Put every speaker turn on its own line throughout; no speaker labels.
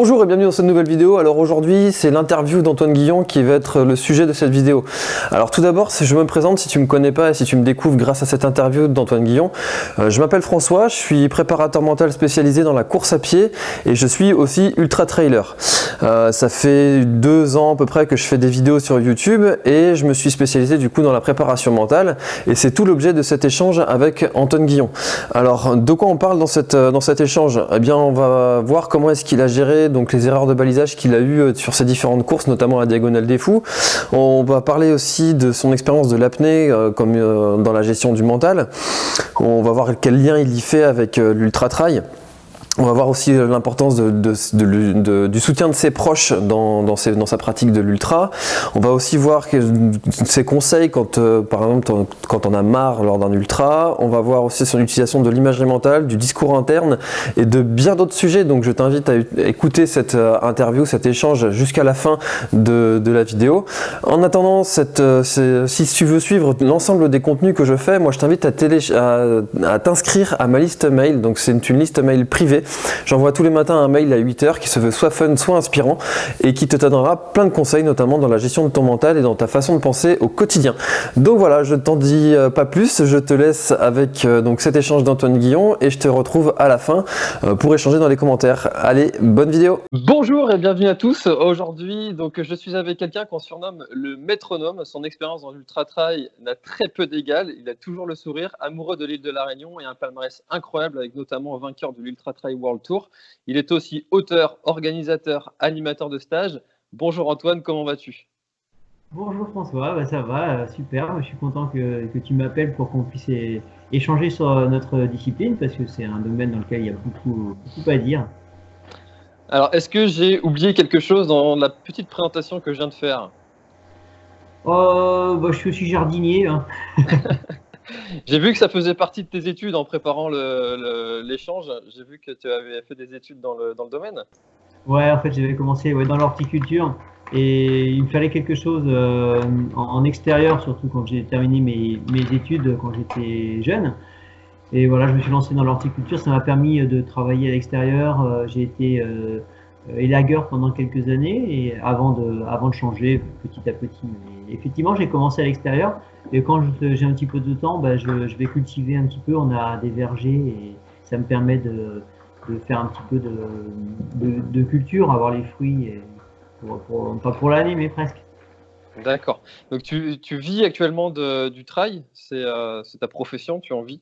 Bonjour et bienvenue dans cette nouvelle vidéo. Alors aujourd'hui, c'est l'interview d'Antoine Guillon qui va être le sujet de cette vidéo. Alors tout d'abord, je me présente, si tu me connais pas et si tu me découvres grâce à cette interview d'Antoine Guillon, euh, je m'appelle François, je suis préparateur mental spécialisé dans la course à pied et je suis aussi ultra trailer. Euh, ça fait deux ans à peu près que je fais des vidéos sur YouTube et je me suis spécialisé du coup dans la préparation mentale et c'est tout l'objet de cet échange avec Antoine Guillon. Alors de quoi on parle dans, cette, dans cet échange? Eh bien on va voir comment est-ce qu'il a géré donc les erreurs de balisage qu'il a eues euh, sur ses différentes courses, notamment la Diagonale des Fous. On va parler aussi de son expérience de l'apnée, euh, comme euh, dans la gestion du mental. On va voir quel lien il y fait avec l'ultra trail. On va voir aussi euh, l'importance du soutien de ses proches dans, sa pratique de l'ultra. On va aussi voir ses conseils quand, euh, par exemple, quand on a marre lors d'un ultra. On va voir aussi son utilisation de l'imagerie mentale, du discours interne et de bien d'autres sujets. Donc je t'invite à écouter cette euh, interview, cet échange jusqu'à la fin de, la vidéo. En attendant, si tu veux suivre l'ensemble des contenus que je fais, moi je t'invite à t'inscrire à ma liste mail. Donc c'est une liste mail privée J'envoie tous les matins un mail à 8h qui se veut soit fun, soit inspirant et qui te donnera plein de conseils, notamment dans la gestion de ton mental et dans ta façon de penser au quotidien. Donc voilà, je ne t'en dis euh, pas plus, je te laisse avec euh, donc cet échange d'Antoine Guillon et je te retrouve à la fin euh, pour échanger dans les commentaires. Allez, bonne vidéo Bonjour et bienvenue à tous. Aujourd'hui, donc je suis avec quelqu'un qu'on surnomme le métronome. Son expérience dans l'ultra trail n'a très peu d'égal. Il a toujours le sourire, amoureux de l'île de la Réunion et un palmarès incroyable avec notamment un vainqueur de l'ultra trail World Tour. Il est aussi auteur, organisateur, animateur de stage. Bonjour Antoine, comment vas-tu?
Bonjour François, bah, ça va, euh, super. Je suis content que, tu m'appelles pour qu'on puisse échanger sur notre discipline parce que c'est un domaine dans lequel il y a beaucoup, beaucoup à dire.
Alors, est-ce que j'ai oublié quelque chose dans la petite présentation que je viens de faire?
Euh, bah, Je suis aussi jardinier. Hein.
J'ai vu que ça faisait partie de tes études en préparant l'échange. J'ai vu que tu avais fait des études dans le, domaine.
Ouais, en fait, j'avais commencé dans l'horticulture et il me fallait quelque chose euh, en, extérieur, surtout quand j'ai terminé mes, études quand j'étais jeune. Et voilà, je me suis lancé dans l'horticulture. Ça m'a permis de travailler à l'extérieur. Euh, j'ai été euh, élagueur pendant quelques années et avant de changer petit à petit. effectivement, j'ai commencé à l'extérieur. Et quand j'ai un petit peu de temps, bah, je, vais cultiver un petit peu. On a des vergers et ça me permet de, faire un petit peu de, culture, avoir les fruits, pas pour l'année, mais presque.
D'accord. Donc tu, vis actuellement du trail, euh, c'est ta profession, tu en vis?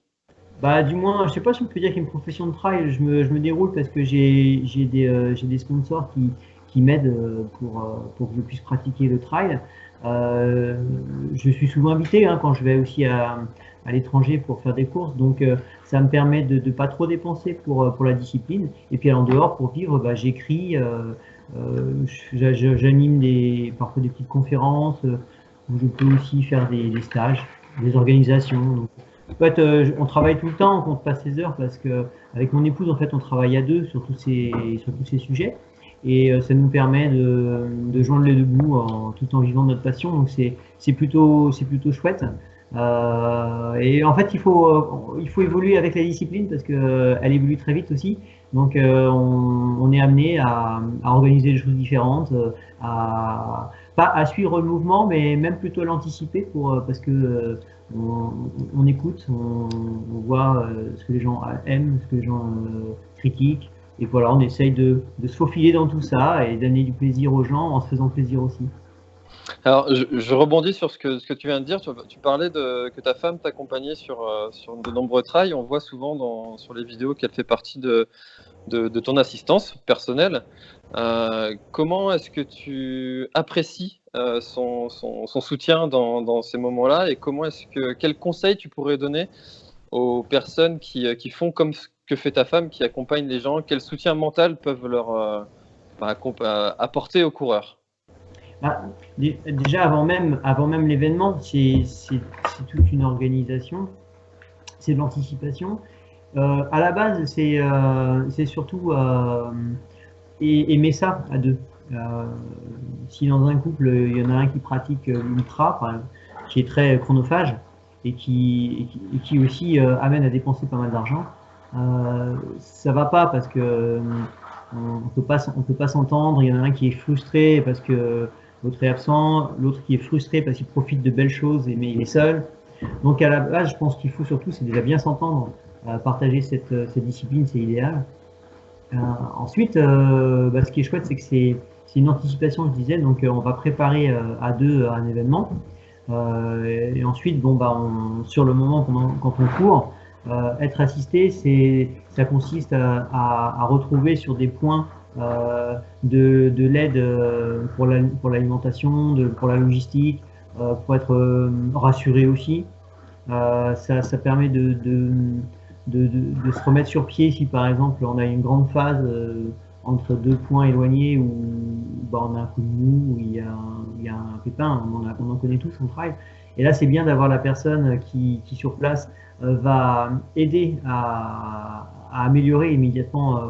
Bah, du moins, je sais pas si on peut dire qu'il y a une profession de trail. Je me, déroule parce que j'ai des, euh, des, sponsors qui, qui m'aident euh, pour, pour que je puisse pratiquer le trail. Euh, je suis souvent invité hein, quand je vais aussi à, l'étranger pour faire des courses, donc euh, ça me permet de ne pas trop dépenser pour, euh, pour la discipline. Et puis en dehors, pour vivre, bah, j'écris, j'anime des, parfois des petites conférences, où je peux aussi faire des, stages, des organisations. en fait, on travaille tout le temps, on compte pas ses heures parce que avec mon épouse, en fait, on travaille à deux sur tous ces, sur tous ces sujets et euh, ça nous permet de, de, joindre les deux bouts en, tout en vivant notre passion. Donc c'est plutôt, plutôt chouette. Euh, et en fait, il faut, euh, il faut évoluer avec la discipline parce qu'elle elle évolue très vite aussi. Donc on, on, est amené à, à, organiser des choses différentes, à, pas à suivre le mouvement, mais même plutôt l'anticiper pour parce que on, on, écoute, on, on voit ce que les gens aiment, ce que les gens critiquent, et voilà, on essaye de, se faufiler dans tout ça et donner du plaisir aux gens en se faisant plaisir aussi.
Alors, je, rebondis sur ce que, tu viens de dire. Tu, parlais que ta femme t'accompagnait sur, euh, sur de nombreux trails. On voit souvent sur les vidéos qu'elle fait partie de, ton assistance personnelle. Euh, comment est-ce que tu apprécies euh, son, soutien dans, dans ces moments-là et comment est-ce que quels conseils tu pourrais donner aux personnes qui, qui font comme que fait ta femme qui accompagne les gens? Quel soutien mental peuvent leur euh, bah, euh, apporter aux coureurs?
Bah, Déjà, avant même, l'événement, c'est toute une organisation, c'est de l'anticipation. Euh, à la base, c'est surtout aimer ça à deux. si dans un couple, il y en a un qui pratique l'ultra, qui est très chronophage, et qui aussi amène à dépenser pas mal d'argent, euh, ça va pas parce que euh, on ne peut pas s'entendre, il y en a un qui est frustré parce que l'autre est absent, l'autre qui est frustré parce qu'il profite de belles choses mais il est seul. Donc à la base, je pense qu'il faut surtout, c'est déjà bien s'entendre, euh, partager cette, cette discipline, c'est idéal. Euh, ensuite, euh, bah, ce qui est chouette, c'est que c'est une anticipation, je disais, donc on va préparer à deux un événement. et ensuite, bon, bah, on, sur le moment, quand on court, être assisté, ça consiste à, retrouver sur des points euh, de, de l'aide pour l'alimentation, la, pour, la logistique, euh, pour être rassuré aussi. Ça, permet de, se remettre sur pied si par exemple on a une grande phase entre deux points éloignés où bah, on a un coup de mou, où il y a, a un pépin, on, en connaît tous, on travaille. Et là, c'est bien d'avoir la personne qui, sur place va aider à, améliorer immédiatement euh,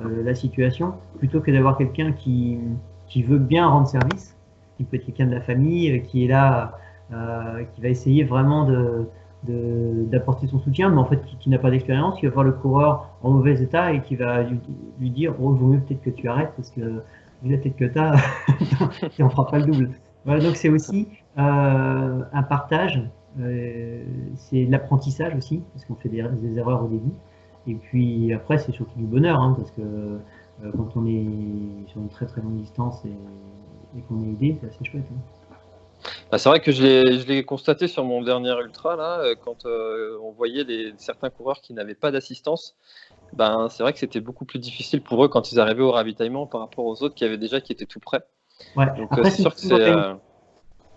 euh, la situation, plutôt que d'avoir quelqu'un qui, qui veut bien rendre service, qui peut être quelqu'un de la famille, euh, qui est là, qui va essayer vraiment de, d'apporter son soutien, mais en fait qui, n'a pas d'expérience, qui va voir le coureur en mauvais état et qui va lui, dire oh, vaut mieux peut-être que tu arrêtes parce que vu la tête que tu as, on fera pas le double. Voilà, donc c'est aussi euh, un partage, euh, c'est l'apprentissage aussi, parce qu'on fait des, des, erreurs au début. Et puis après, c'est surtout du bonheur, hein, parce que euh, quand on est sur une très très longue distance et, qu'on est aidé, c'est assez chouette. Hein.
Bah, c'est vrai que je l'ai constaté sur mon dernier ultra, là, euh, quand euh, on voyait les, certains coureurs qui n'avaient pas d'assistance. Ben, c'est vrai que c'était beaucoup plus difficile pour eux quand ils arrivaient au ravitaillement par rapport aux autres qui avaient déjà qui étaient tout prêts.
Ouais.
Donc c'est sûr que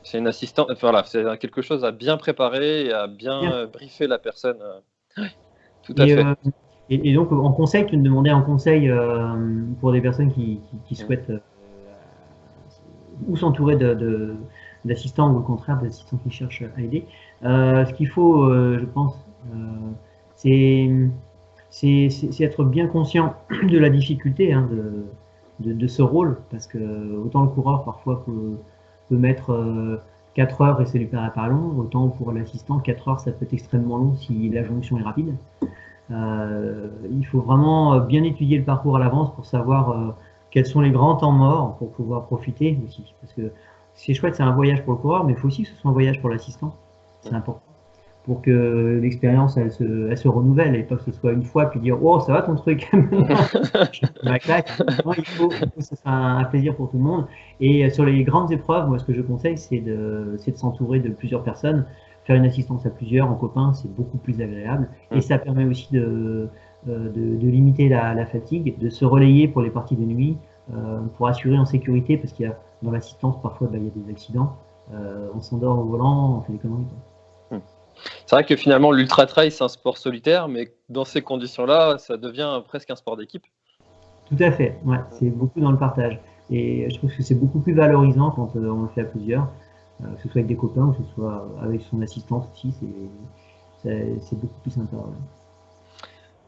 c'est une assistance, voilà, c'est quelque chose à bien préparer et à bien, briefer la personne.
Tout à et, fait. Euh, et, donc, en conseil, tu me demandais un conseil euh, pour des personnes qui, qui, souhaitent euh, ou s'entourer de, ou au contraire d'assistants qui cherchent à aider. ce qu'il faut, je pense, c'est être bien conscient de la difficulté hein, de, de, ce rôle, parce que autant le coureur parfois peut, peut mettre 4 heures et ça lui paraît pas long, autant pour l'assistant, 4 heures ça peut être extrêmement long si la jonction est rapide. Euh, il faut vraiment bien étudier le parcours à l'avance pour savoir euh, quels sont les grands temps morts pour pouvoir profiter aussi. Parce que c'est chouette, c'est un voyage pour le coureur, mais il faut aussi que ce soit un voyage pour l'assistant. C'est important. Pour que l'expérience elle se, elle se, renouvelle et pas que ce soit une fois puis dire oh ça va ton truc. Ma claque. Il faut, que ce soit un, plaisir pour tout le monde. Et sur les grandes épreuves moi ce que je conseille c'est de, de s'entourer de plusieurs personnes. Faire une assistance à plusieurs en copain c'est beaucoup plus agréable. Et ça permet aussi de, euh, de, de limiter la, la, fatigue de se relayer pour les parties de nuit euh, pour assurer en sécurité parce qu'il y a dans l'assistance parfois bah, il y a des accidents euh, on s'endort au volant on fait des conneries
c'est vrai que finalement, l'ultra-trail, c'est un sport solitaire, mais dans ces conditions-là, ça devient presque un sport d'équipe.
Tout à fait, ouais, c'est beaucoup dans le partage. Et je trouve que c'est beaucoup plus valorisant quand euh, on le fait à plusieurs, euh, que ce soit avec des copains ou que ce soit avec son assistante aussi, c'est beaucoup plus sympa.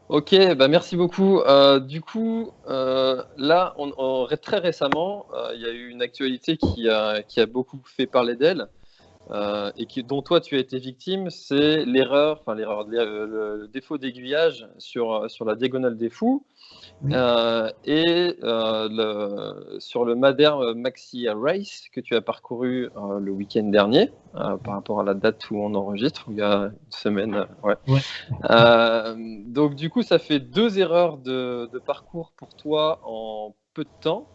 Ok, bah merci beaucoup. Euh, du coup, là, on, très récemment, il y a eu une actualité qui a, qui a beaucoup fait parler d'elle. Euh, et qui, dont toi tu as été victime, c'est l'erreur, enfin l'erreur, le, défaut d'aiguillage sur, sur la diagonale des fous euh, et euh, le, sur le Madère Maxi Race que tu as parcouru le week-end dernier par rapport à la date où on enregistre, il y a une semaine. Ouais. donc du coup, ça fait deux erreurs de, de parcours pour toi en peu de temps.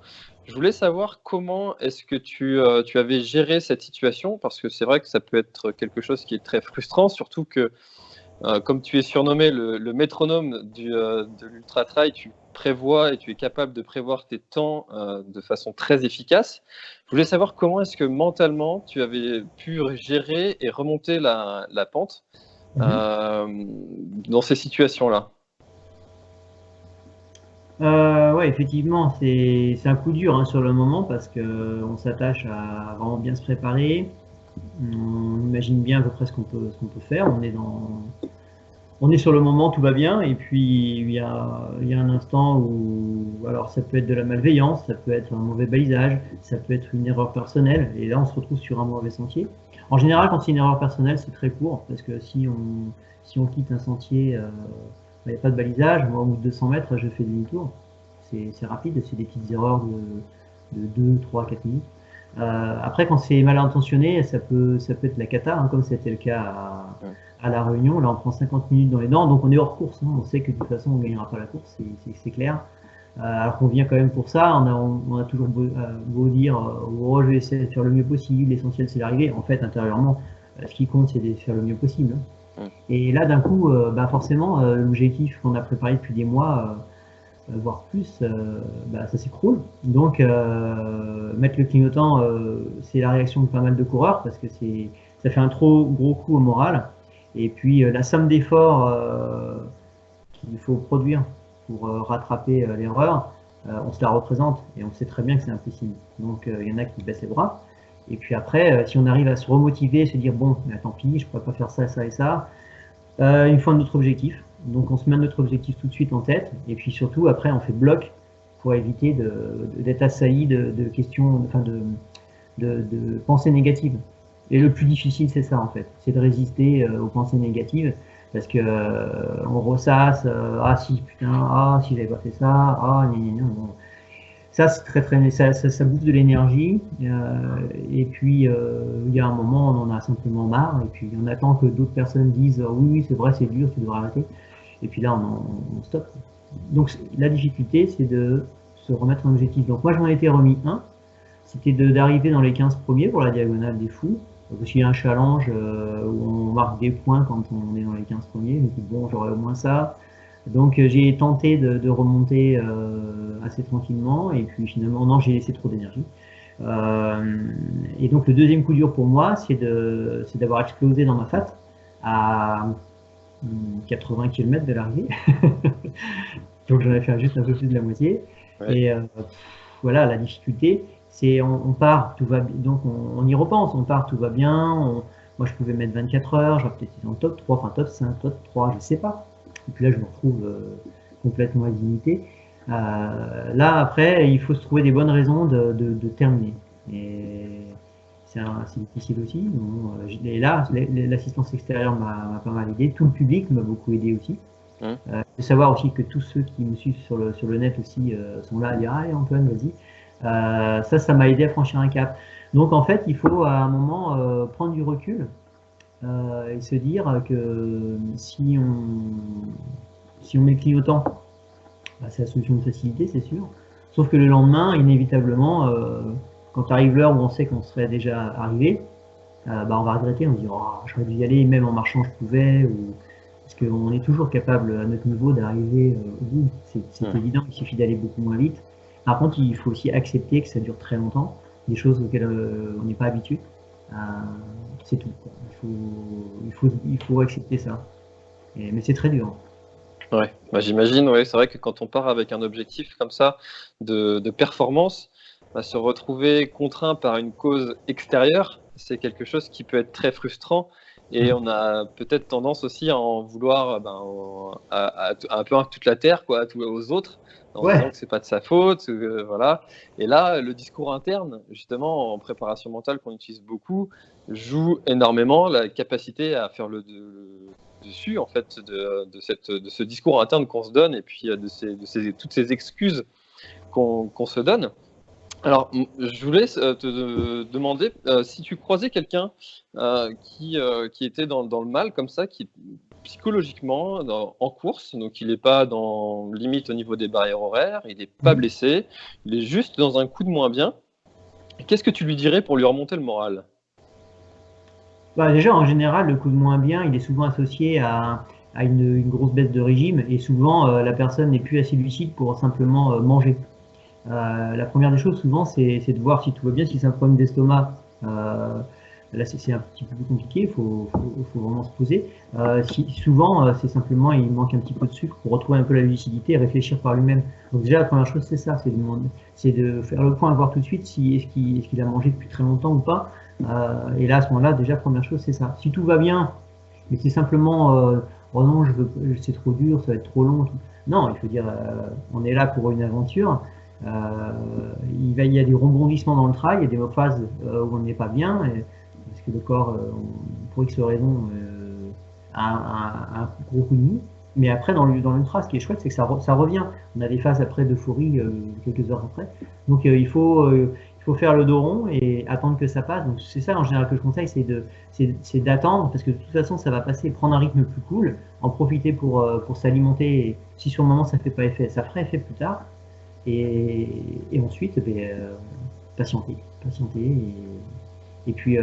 Je voulais savoir comment est-ce que tu, euh, tu, avais géré cette situation, parce que c'est vrai que ça peut être quelque chose qui est très frustrant, surtout que, euh, comme tu es surnommé le, métronome du, euh, de l'ultra trail, tu prévois et tu es capable de prévoir tes temps de façon très efficace. Je voulais savoir comment est-ce que mentalement tu avais pu gérer et remonter la, la pente mmh dans ces situations-là.
Euh, ouais, effectivement, c'est un coup dur hein, sur le moment parce qu'on s'attache à vraiment bien se préparer. On imagine bien à peu près ce qu'on peut, peut faire. On est, dans, on est sur le moment, tout va bien. Et puis, il y a, il y a un instant où, alors ça peut être de la malveillance, ça peut être un mauvais balisage, ça peut être une erreur personnelle. Et là, on se retrouve sur un mauvais sentier. En général, quand c'est une erreur personnelle, c'est très court parce que si on, si on quitte un sentier. Euh, il n'y a pas de balisage, moi au bout de 200 mètres, je fais demi-tour. c'est rapide, c'est des petites erreurs de, 2, 3, 4 minutes. Euh, après, quand c'est mal intentionné, ça peut, ça peut être la cata, hein, comme c'était le cas à, la Réunion. Là, on prend 50 minutes dans les dents, donc on est hors course. Hein. on sait que de toute façon, on ne gagnera pas la course, c'est clair. Euh, alors qu'on vient quand même pour ça, on a, on a toujours beau, euh, dire oh, je vais essayer de faire le mieux possible, l'essentiel c'est d'arriver. En fait, intérieurement, ce qui compte, c'est de faire le mieux possible. Hein. Et là, d'un coup, bah, forcément, l'objectif qu'on a préparé depuis des mois, euh, voire plus, euh, bah, ça s'écroule. Donc, euh, mettre le clignotant, c'est la réaction de pas mal de coureurs parce que ça fait un trop gros coup au moral. Et puis, la somme d'efforts qu'il faut produire pour rattraper l'erreur, on se la représente et on sait très bien que c'est impossible. Donc, il y en a qui baissent les bras. Et puis après, si on arrive à se remotiver, se dire bon, bah, tant pis, je ne pourrais pas faire ça, ça et ça, une fois notre objectif. Donc on se met notre objectif tout de suite en tête, et puis surtout après on fait bloc pour éviter d'être assailli de, questions, enfin de, pensées négatives. Et le plus difficile c'est ça en fait, c'est de résister euh, aux pensées négatives, parce que euh, on ressasse, euh, ah si putain, ah si j'avais pas fait ça, ah gna, Ça c'est très très, ça, ça, bouffe de l'énergie, et puis il y a un moment on en a simplement marre, et puis on attend que d'autres personnes disent oui oui c'est vrai c'est dur, tu devrais arrêter et puis là on, on stoppe. Donc la difficulté c'est de se remettre un objectif. Donc moi j'en ai été remis un, c'était d'arriver dans les 15 premiers pour la diagonale des fous. Donc il y a un challenge euh, où on marque des points quand on est dans les 15 premiers, mais bon j'aurais au moins ça. Donc euh, j'ai tenté de, remonter euh, assez tranquillement et puis finalement non j'ai laissé trop d'énergie. et donc le deuxième coup dur pour moi c'est d'avoir explosé dans ma fat à 80 km de l'arrivée. Donc j'en ai fait juste un peu plus de la moitié. Et euh, voilà, la difficulté, c'est on, part, tout va donc on, y repense, on part, tout va bien. moi je pouvais mettre 24 heures, j'aurais peut-être été dans le top 3, enfin top 5, top 3, je sais pas. Et puis là je me retrouve euh, complètement dignité. Euh, là après, il faut se trouver des bonnes raisons de, de terminer. Et c'est difficile aussi. Euh, et là, l'assistance extérieure m'a pas mal aidé. Tout le public m'a beaucoup aidé aussi. Hum. Euh, de savoir aussi que tous ceux qui me suivent sur le, sur le net aussi euh, sont là à dire Allez Antoine, vas-y. ça, ça m'a aidé à franchir un cap. Donc en fait, il faut à un moment prendre du recul et se dire que si on, si on met le clignotant, bah, c'est la solution de facilité, c'est sûr. Sauf que le lendemain, inévitablement, quand arrive l'heure où on sait qu'on serait déjà arrivé, euh, bah, on va regretter, on se dit oh, j'aurais dû y aller, même en marchant je pouvais, ou... parce qu'on est toujours capable à notre niveau d'arriver euh, au bout. C'est évident, il suffit d'aller beaucoup moins vite. Par contre, il faut aussi accepter que ça dure très longtemps, des choses auxquelles euh, on n'est pas habitué. C'est tout. Il faut, il, faut, il faut accepter ça. mais c'est très dur.
Ouais, bah, j'imagine, ouais, c'est vrai que quand on part avec un objectif comme ça de, de performance, se retrouver contraint par une cause extérieure, c'est quelque chose qui peut être très frustrant. Et mm. on a peut-être tendance aussi à en vouloir ben, à, un peu à toute la terre, quoi, aux autres, en disant que c'est pas de sa faute, euh, voilà. Et là, le discours interne, justement, en préparation mentale qu'on utilise beaucoup, joue énormément la capacité à faire le, dessus, en fait, de, cette, de ce discours interne qu'on se donne et puis de, ces, de toutes ces excuses qu'on se donne. Alors, je voulais euh, te demander euh, si tu croisais quelqu'un euh, qui, qui était dans, le mal comme ça, qui psychologiquement en course, donc il n'est pas dans limite au niveau des barrières horaires, il n'est pas mmh. blessé, il est juste dans un coup de moins bien. Qu'est-ce que tu lui dirais pour lui remonter le moral?
Bah Déjà, en général, le coup de moins bien, il est souvent associé à, une, grosse baisse de régime et souvent la personne n'est plus assez lucide pour simplement manger. Euh, la première des choses, souvent, c'est de voir si tout va bien, si c'est un problème d'estomac. Euh, là, c'est un petit peu plus compliqué, il faut, vraiment se poser. Euh, souvent, c'est simplement, il manque un petit peu de sucre pour retrouver un peu la lucidité et réfléchir par lui-même. Donc déjà, la première chose, c'est ça, c'est de, faire le point, voir tout de suite si est-ce qu'il a mangé depuis très longtemps ou pas. et là, à ce moment-là, déjà, première chose, c'est ça. Si tout va bien, mais c'est simplement, oh non, je veux, c'est trop dur, ça va être trop long. Non, il faut dire, on est là pour une aventure. Euh, il, y a des rebondissements dans le trail, il y a des phases euh, où on n'est pas bien, que le corps, euh, pour X raison, a un, gros coup de mou. Mais après, dans l'ultra, ce qui est chouette, c'est que ça, revient. On a des phases après d'euphorie euh, quelques heures après. Donc euh, il, faut, euh, faire le dos rond et attendre que ça passe. Donc c'est ça en général que je conseille, c'est d'attendre, parce que de toute façon ça va passer, prendre un rythme plus cool, en profiter pour, s'alimenter. Si sur le moment ça ne fait pas effet, ça fera effet plus tard. Et, ensuite, ben, patienter, patienter et puis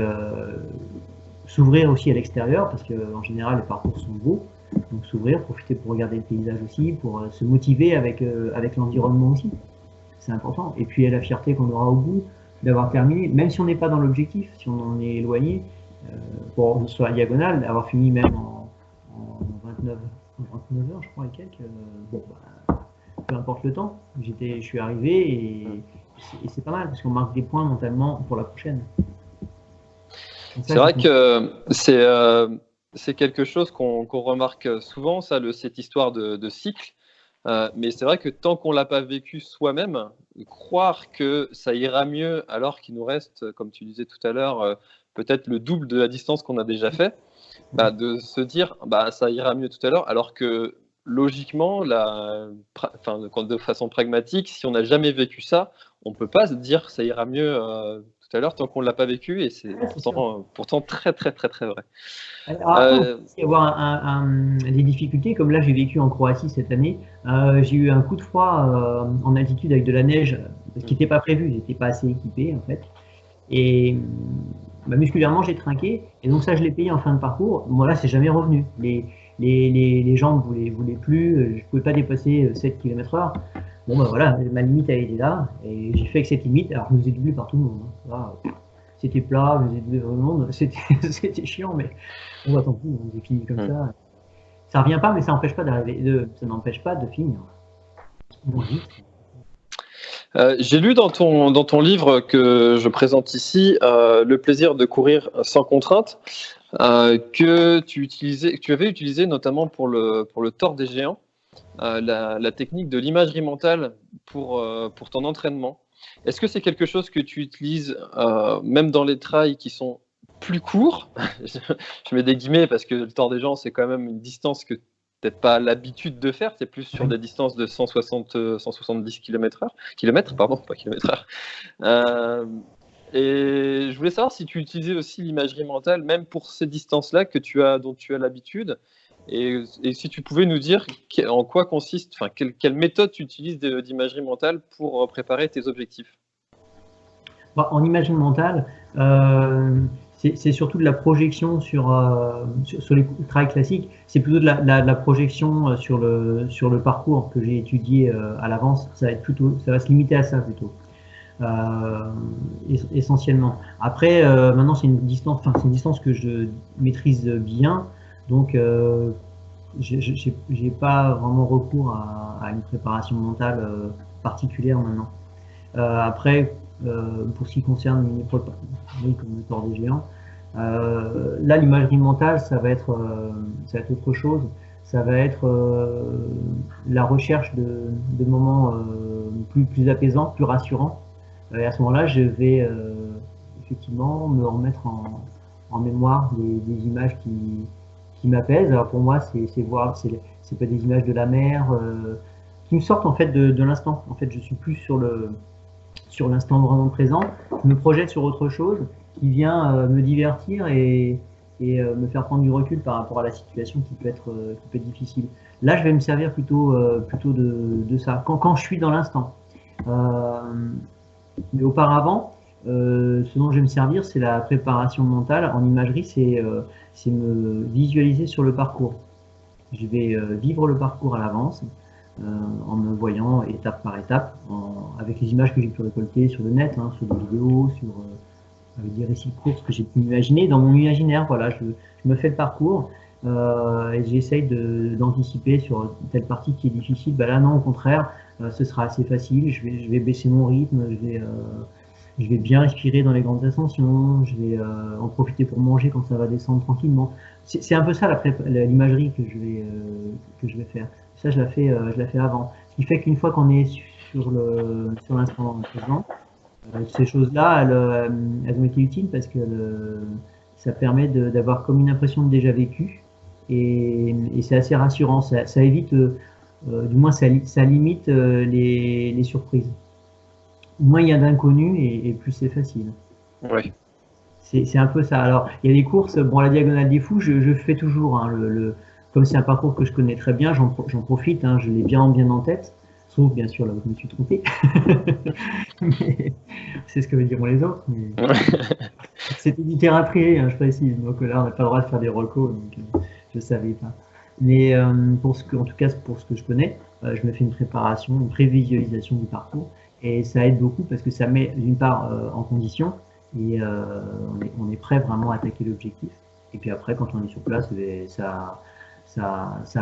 s'ouvrir aussi à l'extérieur, parce qu'en général les parcours sont beaux. Donc s'ouvrir, profiter pour regarder le paysage aussi, pour euh, se motiver avec, euh, avec l'environnement aussi. C'est important. Et puis la fierté qu'on aura au bout d'avoir terminé, même si on n'est pas dans l'objectif, si on en est éloigné, euh, pour, sur la diagonale, d'avoir fini même en, 29, 29 heures, je crois, et quelques. bon, bah, peu importe le temps, je suis arrivé et, c'est pas mal parce qu'on marque des points mentalement pour la prochaine.
C'est vrai que c'est c'est quelque chose qu'on remarque souvent, ça, le, cette histoire de, cycle. Euh, mais c'est vrai que tant qu'on ne l'a pas vécu soi-même, croire que ça ira mieux alors qu'il nous reste, comme tu disais tout à l'heure, euh, peut-être le double de la distance qu'on a déjà fait, bah, de se dire bah, ça ira mieux tout à l'heure, alors que logiquement, la, enfin, de façon pragmatique, si on n'a jamais vécu ça, on ne peut pas se dire ça ira mieux euh, tout à l'heure tant qu'on ne l'a pas vécu et c'est pourtant, très très très très vrai.
Alors, euh, il y avoir des difficultés, comme là j'ai vécu en Croatie cette année, euh, j'ai eu un coup de froid euh, en altitude avec de la neige, ce qui n'était pas prévu, j'étais pas assez équipé en fait. Et bah, musculairement j'ai trinqué, et donc ça je l'ai payé en fin de parcours. Moi là c'est jamais revenu. Les, les, les, les jambes ne voulaient, voulaient, plus, je ne pouvais pas dépasser 7 km/h. Bon, ben voilà, ma limite a été là, et j'ai fait que cette limite, alors je nous ai doublé par tout le monde. Hein. C'était plat, je doublé par tout le monde, c'était chiant, mais on va tant pis, on est fini comme ça. Ça revient pas, mais ça n'empêche pas d'arriver, de, ça n'empêche pas de finir.
Euh, j'ai lu dans ton, dans ton livre que je présente ici, euh, Le plaisir de courir sans contrainte, euh, que, tu utilisais, que tu avais utilisé notamment pour le, pour le tort des géants. Euh, la, technique de l'imagerie mentale pour, euh, pour ton entraînement. Est-ce que c'est quelque chose que tu utilises euh, même dans les trails qui sont plus courts? Je mets des guillemets parce que le temps des gens, c'est quand même une distance que peut-être pas l'habitude de faire, c'est plus sur des distances de 160, 170 km heure, kilomètres, pardon, pas kilomètres heure. et je voulais savoir si tu utilisais aussi l'imagerie mentale, même pour ces distances-là que tu as, dont tu as l'habitude, et, si tu pouvais nous dire en quoi consiste, enfin, quelle, méthode tu utilises d'imagerie mentale pour euh, préparer tes objectifs?
Bah, En imagerie mentale, euh, c'est surtout de la projection sur, euh, les travails classiques. C'est plutôt de la, projection sur le, sur le parcours que j'ai étudié à l'avance. Ça, va se limiter à ça plutôt. essentiellement. Après, maintenant, c'est une distance que je maîtrise bien. Donc, euh, je n'ai pas vraiment recours à, une préparation mentale euh, particulière maintenant. Euh, après, pour ce qui concerne une épreuve comme le tort des géants, là, l'imagerie mentale, ça va, être, ça autre chose. Ça va être la recherche de, moments plus, plus apaisants, plus rassurants. et à ce moment-là, je vais effectivement me remettre en, mémoire des images qui, qui m'apaise. Alors pour moi, c'est voir, c'est pas des images de la mer euh, qui me sortent en fait de, l'instant. En fait, je suis plus sur le sur l'instant vraiment présent. Je me projette sur autre chose qui vient euh, me divertir et, et euh, me faire prendre du recul par rapport à la situation qui peut être, qui peut être difficile. Là, je vais me servir plutôt, plutôt de, de, ça, quand, quand je suis dans l'instant. mais auparavant, ce dont je vais me servir, c'est la préparation mentale. En imagerie, c'est c'est me visualiser sur le parcours. Je vais euh, vivre le parcours à l'avance euh, en me voyant étape par étape, avec les images que j'ai pu récolter sur le net, hein, sur des vidéos, sur euh, avec des récits de courses que j'ai pu imaginer dans mon imaginaire. Voilà, je, me fais le parcours et j'essaye d'anticiper sur telle partie qui est difficile. Bah là, non, au contraire, ce sera assez facile. Je vais, je vais baisser mon rythme, je vais je vais bien respirer dans les grandes ascensions, je vais euh, en profiter pour manger quand ça va descendre tranquillement. C'est un peu ça l'imagerie que je vais euh, que je vais faire. Ça, je la fais, euh, je la fais avant. Ce qui fait qu'une fois qu'on est sur le sur l'instant présent, ces choses-là, elles, elles, ont été utiles parce que ça permet d'avoir comme une impression de déjà vécu Et, c'est assez rassurant. Ça, évite, du moins, ça, limite les, surprises. Moins il y a d'inconnus et, plus c'est facile.
Oui.
C'est un peu ça. Alors, il y a des courses, bon, la diagonale des fous, je, fais toujours. Hein, le, comme c'est un parcours que je connais très bien, j'en profite, hein, je l'ai bien, bien en tête. Sauf, bien sûr, là où je me suis trompé. c'est ce que diront les autres. C'était du terrain privé, hein, je précise. Donc là, on n'a pas le droit de faire des recos, donc euh, je ne savais pas. Mais euh, pour ce que, en tout cas, pour ce que je connais, euh, je me fais une préparation, une prévisualisation du parcours. Et ça aide beaucoup parce que ça met d'une part en condition et on est, on, est, prêt vraiment à attaquer l'objectif. Et puis après, quand on est sur place, eh ça,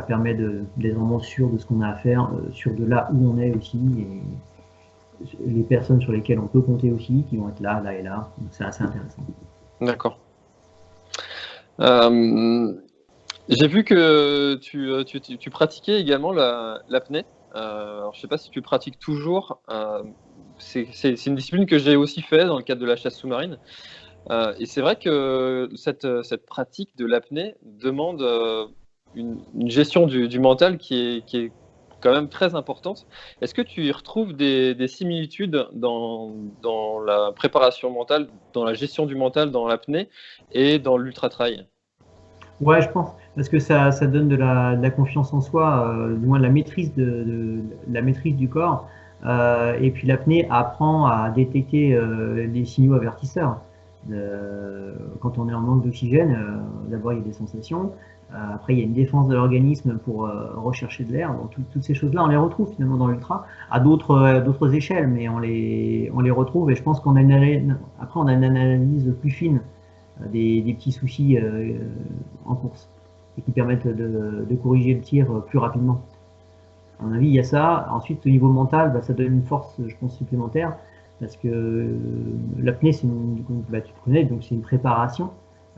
permet d'être vraiment sûr de ce qu'on a à faire, sûr de là où on est aussi. Et, les personnes sur lesquelles on peut compter aussi, qui vont être là, là et là. Donc c'est assez intéressant.
D'accord. Euh, j'ai vu que tu, pratiquais également l'apnée. Euh, je ne sais pas si tu pratiques toujours. Euh, c'est une discipline que j'ai aussi fait dans le cadre de la chasse sous-marine. et c'est vrai que cette, pratique de l'apnée demande une, gestion du, mental qui est, qui est quand même très importante. Est-ce que tu y retrouves des, similitudes dans, dans, la préparation mentale, dans la gestion du mental, dans l'apnée et dans l'ultra-trail?
Ouais, je pense, parce que ça, donne de la, confiance en soi, euh, du moins de la maîtrise, de, la maîtrise du corps. Euh, et puis l'apnée apprend à détecter euh, les signaux avertisseurs. quand on est en manque d'oxygène, d'abord il y a des sensations, euh, après, il y a une défense de l'organisme pour euh, rechercher de l'air. toutes ces choses-là, on les retrouve finalement dans l'ultra, à d'autres euh, échelles, mais on les, on les retrouve. Et je pense qu'on a une, après, on a une analyse plus fine des, des petits soucis en course et qui permettent de, corriger le tir plus rapidement. À mon avis, il y a ça. Ensuite, au niveau mental, bah, ça donne une force, je pense, supplémentaire parce que l'apnée, c'est une, bah, une préparation.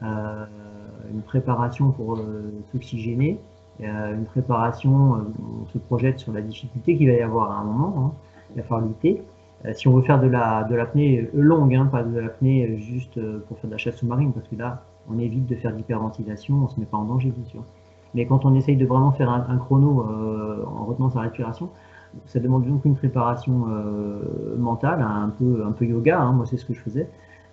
Euh, une préparation pour euh, s'oxygéner, une préparation, euh, on se projette sur la difficulté qu'il va y avoir à un moment, hein, il va falloir lutter. Euh, si on veut faire de la de l'apnée longue, hein, pas de l'apnée juste pour faire de la chasse sous-marine, parce que là, on évite de faire d'hyperventilation, on se met pas en danger, bien sûr. Mais quand on essaye de vraiment faire un, chrono en retenant sa respiration, ça demande donc une préparation mentale, un peu, un peu yoga, hein, moi c'est ce que je faisais,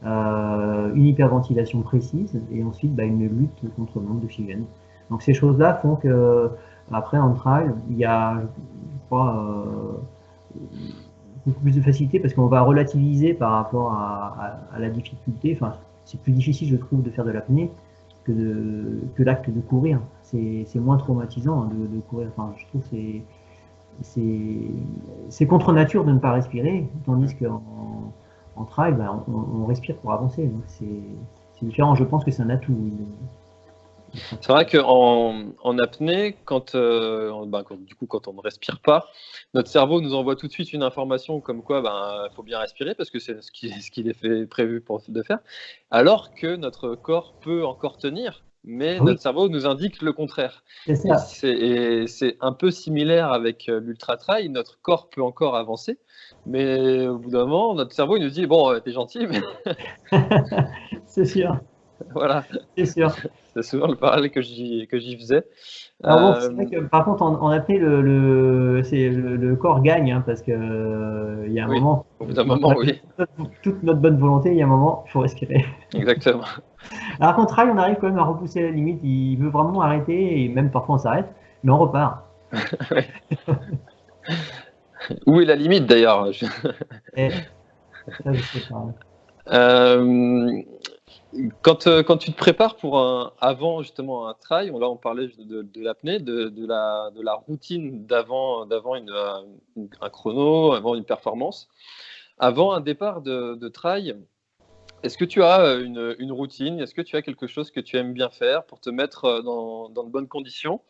euh, une hyperventilation précise et ensuite bah, une lutte contre le manque d'oxygène. Donc ces choses-là font que après en trail, il y a, je crois, euh, beaucoup plus de facilité parce qu'on va relativiser par rapport à, la difficulté. C'est plus difficile, je trouve, de faire de l'apnée que, que l'acte de courir. C'est moins traumatisant de, courir. Enfin, je trouve que c'est contre nature de ne pas respirer, tandis qu'en en trail, ben, on, respire pour avancer. c'est différent. Je pense que c'est un atout.
C'est vrai qu'en en apnée, euh, ben, quand, du coup, quand on ne respire pas, notre cerveau nous envoie tout de suite une information comme quoi il ben, faut bien respirer parce que c'est ce qu'il ce est fait, prévu pour, de faire, alors que notre corps peut encore tenir mais notre cerveau nous indique le contraire. C'est un peu similaire avec euh, l'ultra-trail. Notre corps peut encore avancer, mais au bout d'un moment, notre cerveau il nous dit Bon, t'es gentil, mais.
c'est sûr.
Voilà.
C'est sûr.
C'est souvent le parallèle que j'y faisais.
Euh, par contre, en, apnée, le, le, le, corps gagne, hein, parce qu'il euh, y a un moment.
Au bout d'un moment, oui.
Toute notre bonne volonté, il y a un moment, il faut respirer.
Exactement.
Alors qu'en trail, on arrive quand même à repousser la limite. Il veut vraiment arrêter, et même parfois on s'arrête, mais on repart.
Où est la limite d'ailleurs?
Eh,
euh, quand, euh, quand, tu te prépares pour un, avant justement un trail, là on parlait de, l'apnée, de, la, de la routine d'avant, d'avant un chrono, avant une performance. Avant un départ de, trail, est-ce que tu as euh, une, routine? Est-ce que tu as quelque chose que tu aimes bien faire pour te mettre euh, dans, de bonnes conditions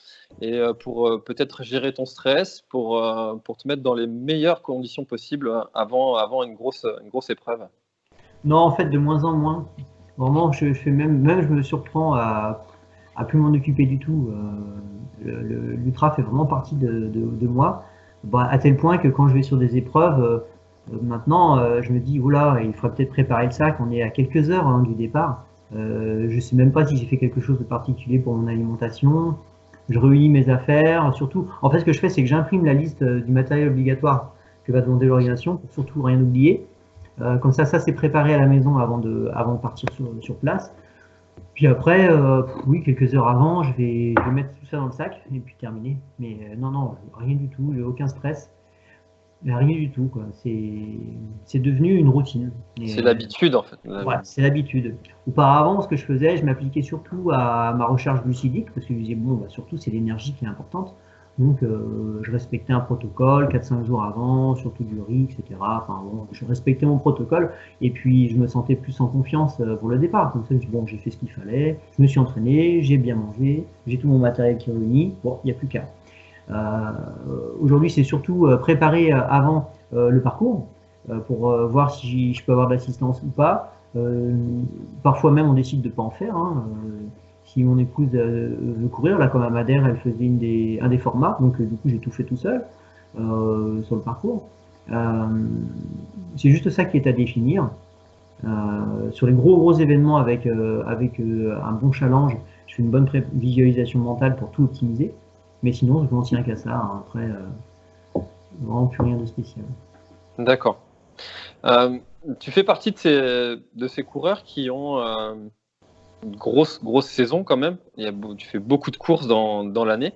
et pour peut-être gérer ton stress, pour, pour te mettre dans les meilleures conditions possibles avant, avant une, grosse, une grosse épreuve?
Non, en fait, de moins en moins. Vraiment, je, fais même, même je me surprends à, à plus m'en occuper du tout. Euh, L'ultra fait vraiment partie de, moi, bah, à tel point que quand je vais sur des épreuves, euh, maintenant, euh, je me dis, oula, il faudrait peut-être préparer le sac. On est à quelques heures hein, du départ. je ne sais même pas si j'ai fait quelque chose de particulier pour mon alimentation. Je réunis mes affaires, surtout. En fait, ce que je fais, c'est que j'imprime la liste du matériel obligatoire que va demander l'organisation pour surtout rien oublier. Comme ça, ça c'est préparé à la maison avant de, avant de partir sur, sur place. Puis après, euh, oui, quelques heures avant, je vais, mettre tout ça dans le sac et puis terminer. Mais euh, non, non, rien du tout, aucun stress. Rien du tout, quoi. C'est devenu une routine.
C'est l'habitude, en fait.
Ouais, c'est l'habitude. Auparavant, ce que je faisais, je m'appliquais surtout à ma recharge glucidique, parce que je disais, bon, bah, surtout, c'est l'énergie qui est importante. Donc, euh, je respectais un protocole 4-5 jours avant, surtout du riz, etc. Enfin, bon, je respectais mon protocole et puis je me sentais plus en confiance euh, pour le départ. Comme ça, je dis, bon, j'ai fait ce qu'il fallait, je me suis entraîné, j'ai bien mangé, j'ai tout mon matériel qui est réuni, bon, il n'y a plus qu'à. Euh, Aujourd'hui, c'est surtout euh, préparer avant le parcours pour voir si je peux avoir de l'assistance ou pas. parfois même, on décide de ne pas en faire. Hein si mon épouse euh, veut courir, là comme à Madère, elle faisait un des formats, donc euh, du coup j'ai tout fait tout seul euh, sur le parcours. c'est juste ça qui est à définir. sur les gros gros événements avec, avec un bon challenge, je fais une bonne visualisation mentale pour tout optimiser. Mais sinon, je m'en tiens qu'à ça. Hein. Après, vraiment plus rien de spécial.
D'accord. tu fais partie de ces, de ces coureurs qui ont grosse, grosse saison quand même. Il tu fais beaucoup de courses dans, dans l'année.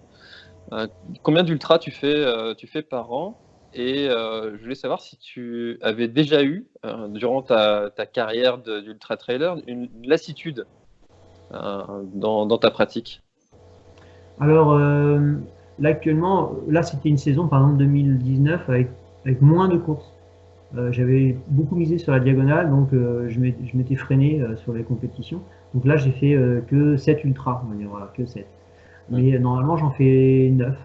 Euh, combien d'ultra tu, fais, euh, tu fais par an? Et euh, je voulais savoir si tu avais déjà eu, durant ta, ta carrière d'ultra trailer, une, lassitude dans, dans, ta pratique?
Alors, là actuellement, là c'était une saison, par exemple 2019, avec, avec moins de courses. J'avais beaucoup misé sur la diagonale, donc je m'étais freiné sur les compétitions. Donc là, j'ai fait euh, que 7 ultras, on va dire, voilà, que 7. Mais euh, normalement, j'en fais 9,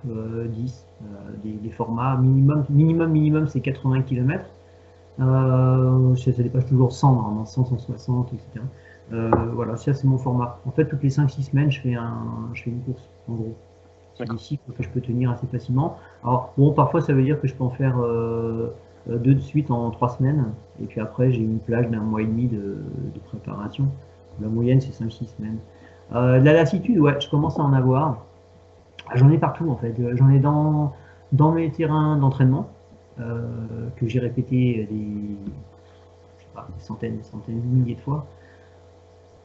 10, euh, des, formats minimum, minimum, minimum, c'est 80 km. ça, dépasse toujours 100, normalement 100, 160, etc. voilà, ça c'est mon format. En fait, toutes les 5-6 semaines, je fais, un, je fais une course, en gros. C'est des cycles que je peux tenir assez facilement. Alors, bon, parfois, ça veut dire que je peux en faire deux de suite en 3 semaines. Et puis après, j'ai une plage d'un mois et demi de préparation. La moyenne, c'est 5-6 semaines. Euh, la lassitude, ouais, je commence à en avoir. J'en ai partout, en fait. J'en ai dans, mes terrains d'entraînement, euh, que j'ai répété des, centaines, des centaines, des milliers de fois.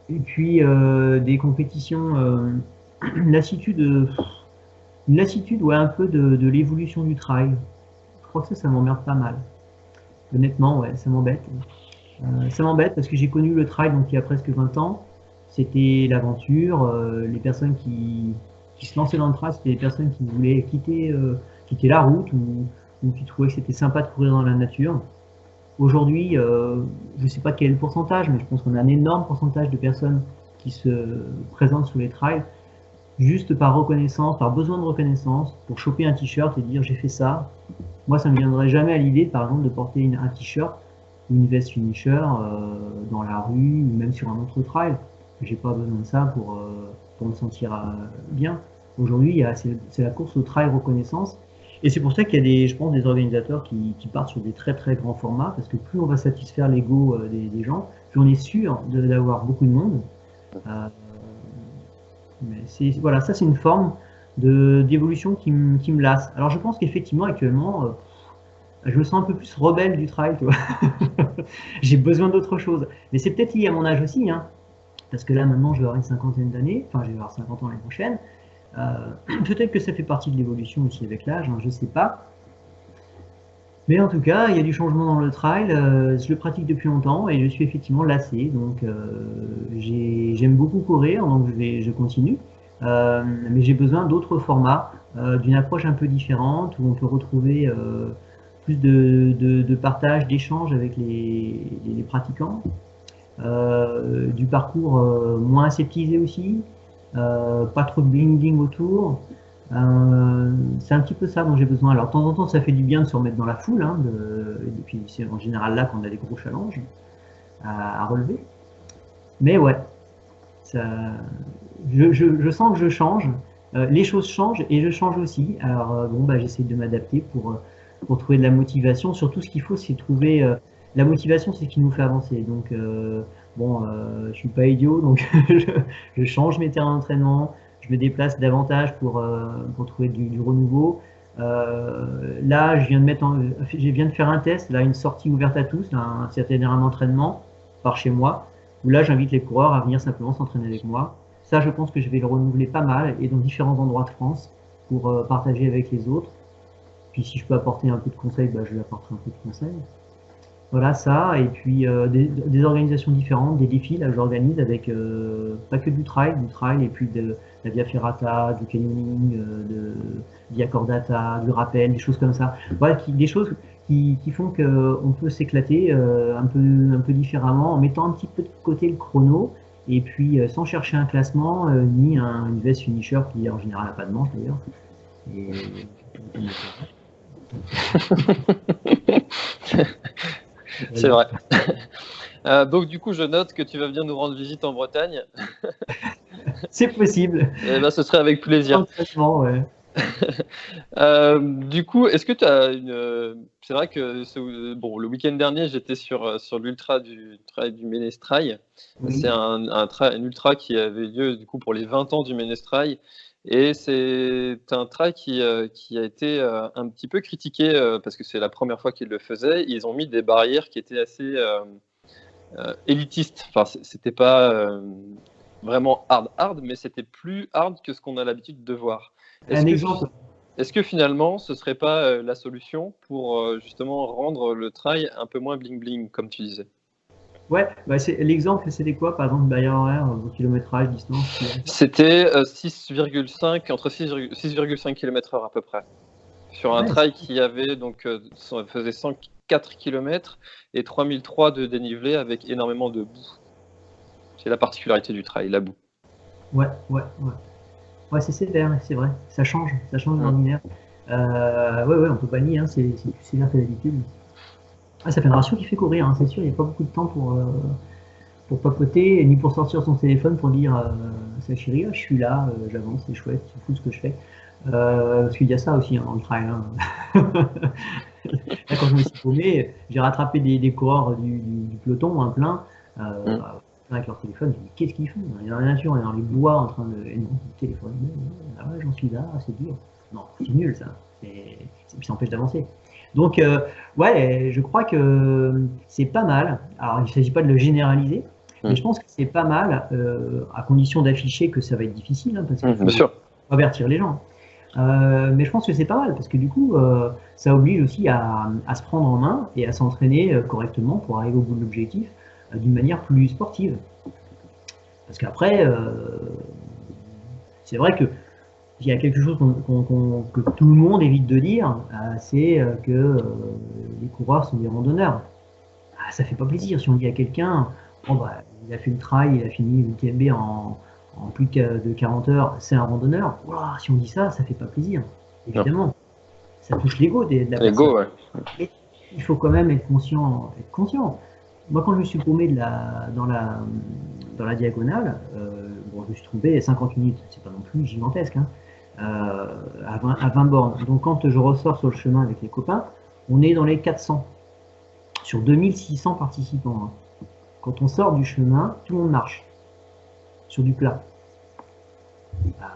Et puis, euh, des compétitions, lassitude, lassitude, ouais, un peu de, de l'évolution du trail. Que ça, m'emmerde pas mal. Honnêtement, ouais, ça m'embête. Euh, ça m'embête parce que j'ai connu le trail donc il y a presque 20 ans. C'était l'aventure. Euh, les personnes qui, qui, se lançaient dans le trail, c'était des personnes qui voulaient quitter, euh, quitter la route ou, ou qui trouvaient que c'était sympa de courir dans la nature. Aujourd'hui, je ne sais pas quel est le pourcentage, mais je pense qu'on a un énorme pourcentage de personnes qui se présentent sous les trails juste par reconnaissance, par besoin de reconnaissance, pour choper un t-shirt et dire j'ai fait ça. Moi, ça ne me viendrait jamais à l'idée, par exemple, de porter une, un t-shirt une veste finisher euh, dans la rue ou même sur un autre trail. J'ai pas besoin de ça pour, euh, pour me sentir euh, bien. Aujourd'hui, c'est la course au trail reconnaissance. Et c'est pour ça qu'il y a des, je pense, des organisateurs qui, partent sur des très très grands formats, parce que plus on va satisfaire l'ego des, des, gens, plus on est sûr d'avoir beaucoup de monde. Mais voilà, ça c'est une forme d'évolution qui, qui, me lasse. Alors je pense qu'effectivement actuellement, je me sens un peu plus rebelle du vois. J'ai besoin d'autre chose. Mais c'est peut-être lié à mon âge aussi, hein. Parce que là, maintenant, je vais avoir une cinquantaine d'années. Enfin, je vais avoir 50 ans l'année prochaine. Euh, peut-être que ça fait partie de l'évolution aussi avec l'âge, hein, je ne sais pas. Mais en tout cas, il y a du changement dans le trail. Euh, je le pratique depuis longtemps et je suis effectivement lassé. Donc, euh, j'aime beaucoup courir, donc je, continue. mais j'ai besoin d'autres formats, d'une approche un peu différente où on peut retrouver de, partage, d'échange avec les, pratiquants, euh, du parcours euh, moins aseptisé aussi, euh, pas trop de bling autour. c'est un petit peu ça dont j'ai besoin. Alors de temps en temps, ça fait du bien de se remettre dans la foule, hein, et puis c'est en général là qu'on a des gros challenges à, relever. Mais ouais, ça, je, sens que je change. les choses changent et je change aussi. Alors bon, bah, j'essaie de m'adapter pour trouver de la motivation. Surtout, ce qu'il faut, c'est trouver euh, la motivation, c'est ce qui nous fait avancer. Donc, euh, bon, je suis pas idiot, donc je, change mes terrains d'entraînement, je me déplace davantage pour, trouver du, renouveau. là, je viens, de faire un test, là, une sortie ouverte à tous, un certain terrain d'entraînement par chez moi, où là, j'invite les coureurs à venir simplement s'entraîner avec moi. Ça, je pense que je vais le renouveler pas mal et dans différents endroits de France pour partager avec les autres. Puis si je peux apporter un peu de conseils, bah, je lui apporterai un peu de conseils. Voilà ça, et puis euh, des, organisations différentes, des défis, là j'organise avec euh, pas que du trail, du trail, et puis de, la Via Ferrata, du canyoning, euh, de Via Cordata, du rappel, des choses comme ça. Voilà, des choses qui, qui font qu'on peut s'éclater un, peu, un peu différemment en mettant un petit peu de côté le chrono, et puis sans chercher un classement, ni un, une veste finisher qui en général n'a pas de manche d'ailleurs.
C'est vrai. Euh, donc du coup, je note que tu vas venir nous rendre visite en Bretagne.
C'est possible.
Et eh ben, ce serait avec plaisir.
Ouais.
euh, du coup, est-ce que tu as une. C'est vrai que ce... bon, le week-end dernier, j'étais sur, sur l'ultra du, du Ménestrail. C'est un, un, un, ultra qui avait lieu du coup pour les 20 ans du Ménestrail. Et c'est un trail qui, euh, qui, a été euh, un petit peu critiqué euh, parce que c'est la première fois qu'ils le faisaient. Ils ont mis des barrières qui étaient assez élitistes. Enfin, c'était pas vraiment hard, hard, mais c'était plus hard que ce qu'on a l'habitude de voir.
Est-ce que,
finalement, ce serait pas la solution pour justement rendre le trail un peu moins bling bling, comme tu disais?
Ouais, bah l'exemple, c'était quoi, par exemple, barrière horaire, au kilométrage, distance
C'était 6,5, euh, entre 6,5 km/h à peu près. Sur un trail qui avait donc euh, faisait 104 km et 3003 de dénivelé avec énormément de boue. C'est la particularité du trail, la boue.
Ouais, ouais, ouais. Ouais, c'est sévère, c'est vrai. Ça change, ça change l'ordinaire. Euh, ouais, ouais, on peut pas nier, hein, c'est plus sévère que d'habitude. Ah, ça fait un ratio qui fait courir, hein, c'est sûr, il n'y a pas beaucoup de temps pour, euh, pour papoter, ni pour sortir son téléphone pour dire euh, sa chérie, je suis là, euh, j'avance, c'est chouette, c'est fou ce que je fais. parce qu'il y a ça aussi hein, dans le trail. Hein. quand je me suis paumé, j'ai rattrapé des, des coureurs du, du, peloton, un plein, mm. Avec leur téléphone. Dis, qu'est-ce qu'ils font? Y a dans la nature, y a dans les bois en train de. Et non, téléphone, ah ouais, j'en suis là, c'est dur. Non, c'est nul ça. Et puis ça empêche d'avancer. Donc, euh, ouais, je crois que c'est pas mal. Alors, il ne s'agit pas de le généraliser, mais je pense que c'est pas mal, euh, à condition d'afficher que ça va être difficile, hein, parce qu'il faut avertir les gens. Euh, mais je pense que c'est pas mal, parce que du coup, ça oblige aussi à, se prendre en main et à s'entraîner correctement pour arriver au bout de l'objectif d'une manière plus sportive. Parce qu'après, c'est vrai que il y a quelque chose que tout le monde évite de dire, euh, c'est euh, que euh, les coureurs sont des randonneurs. Ah, ça fait pas plaisir si on dit à quelqu'un, bon, bah, il a fait le trail, il a fini l'UTMB en, en plus de 40 heures, c'est un randonneur. si on dit ça, ça fait pas plaisir, évidemment. Ça touche l'ego de, la
L'ego,
ouais. il faut quand même être conscient. Être conscient. Moi, quand je me suis paumé de la, dans, la, dans la diagonale, bon, je me suis trompé 50 minutes, c'est pas non plus gigantesque, hein, euh, à, 20, bornes. Donc quand je ressors sur le chemin avec les copains, on est dans les 400 sur 2600 participants. Hein. Quand on sort du chemin, tout le monde marche sur du plat. Bah,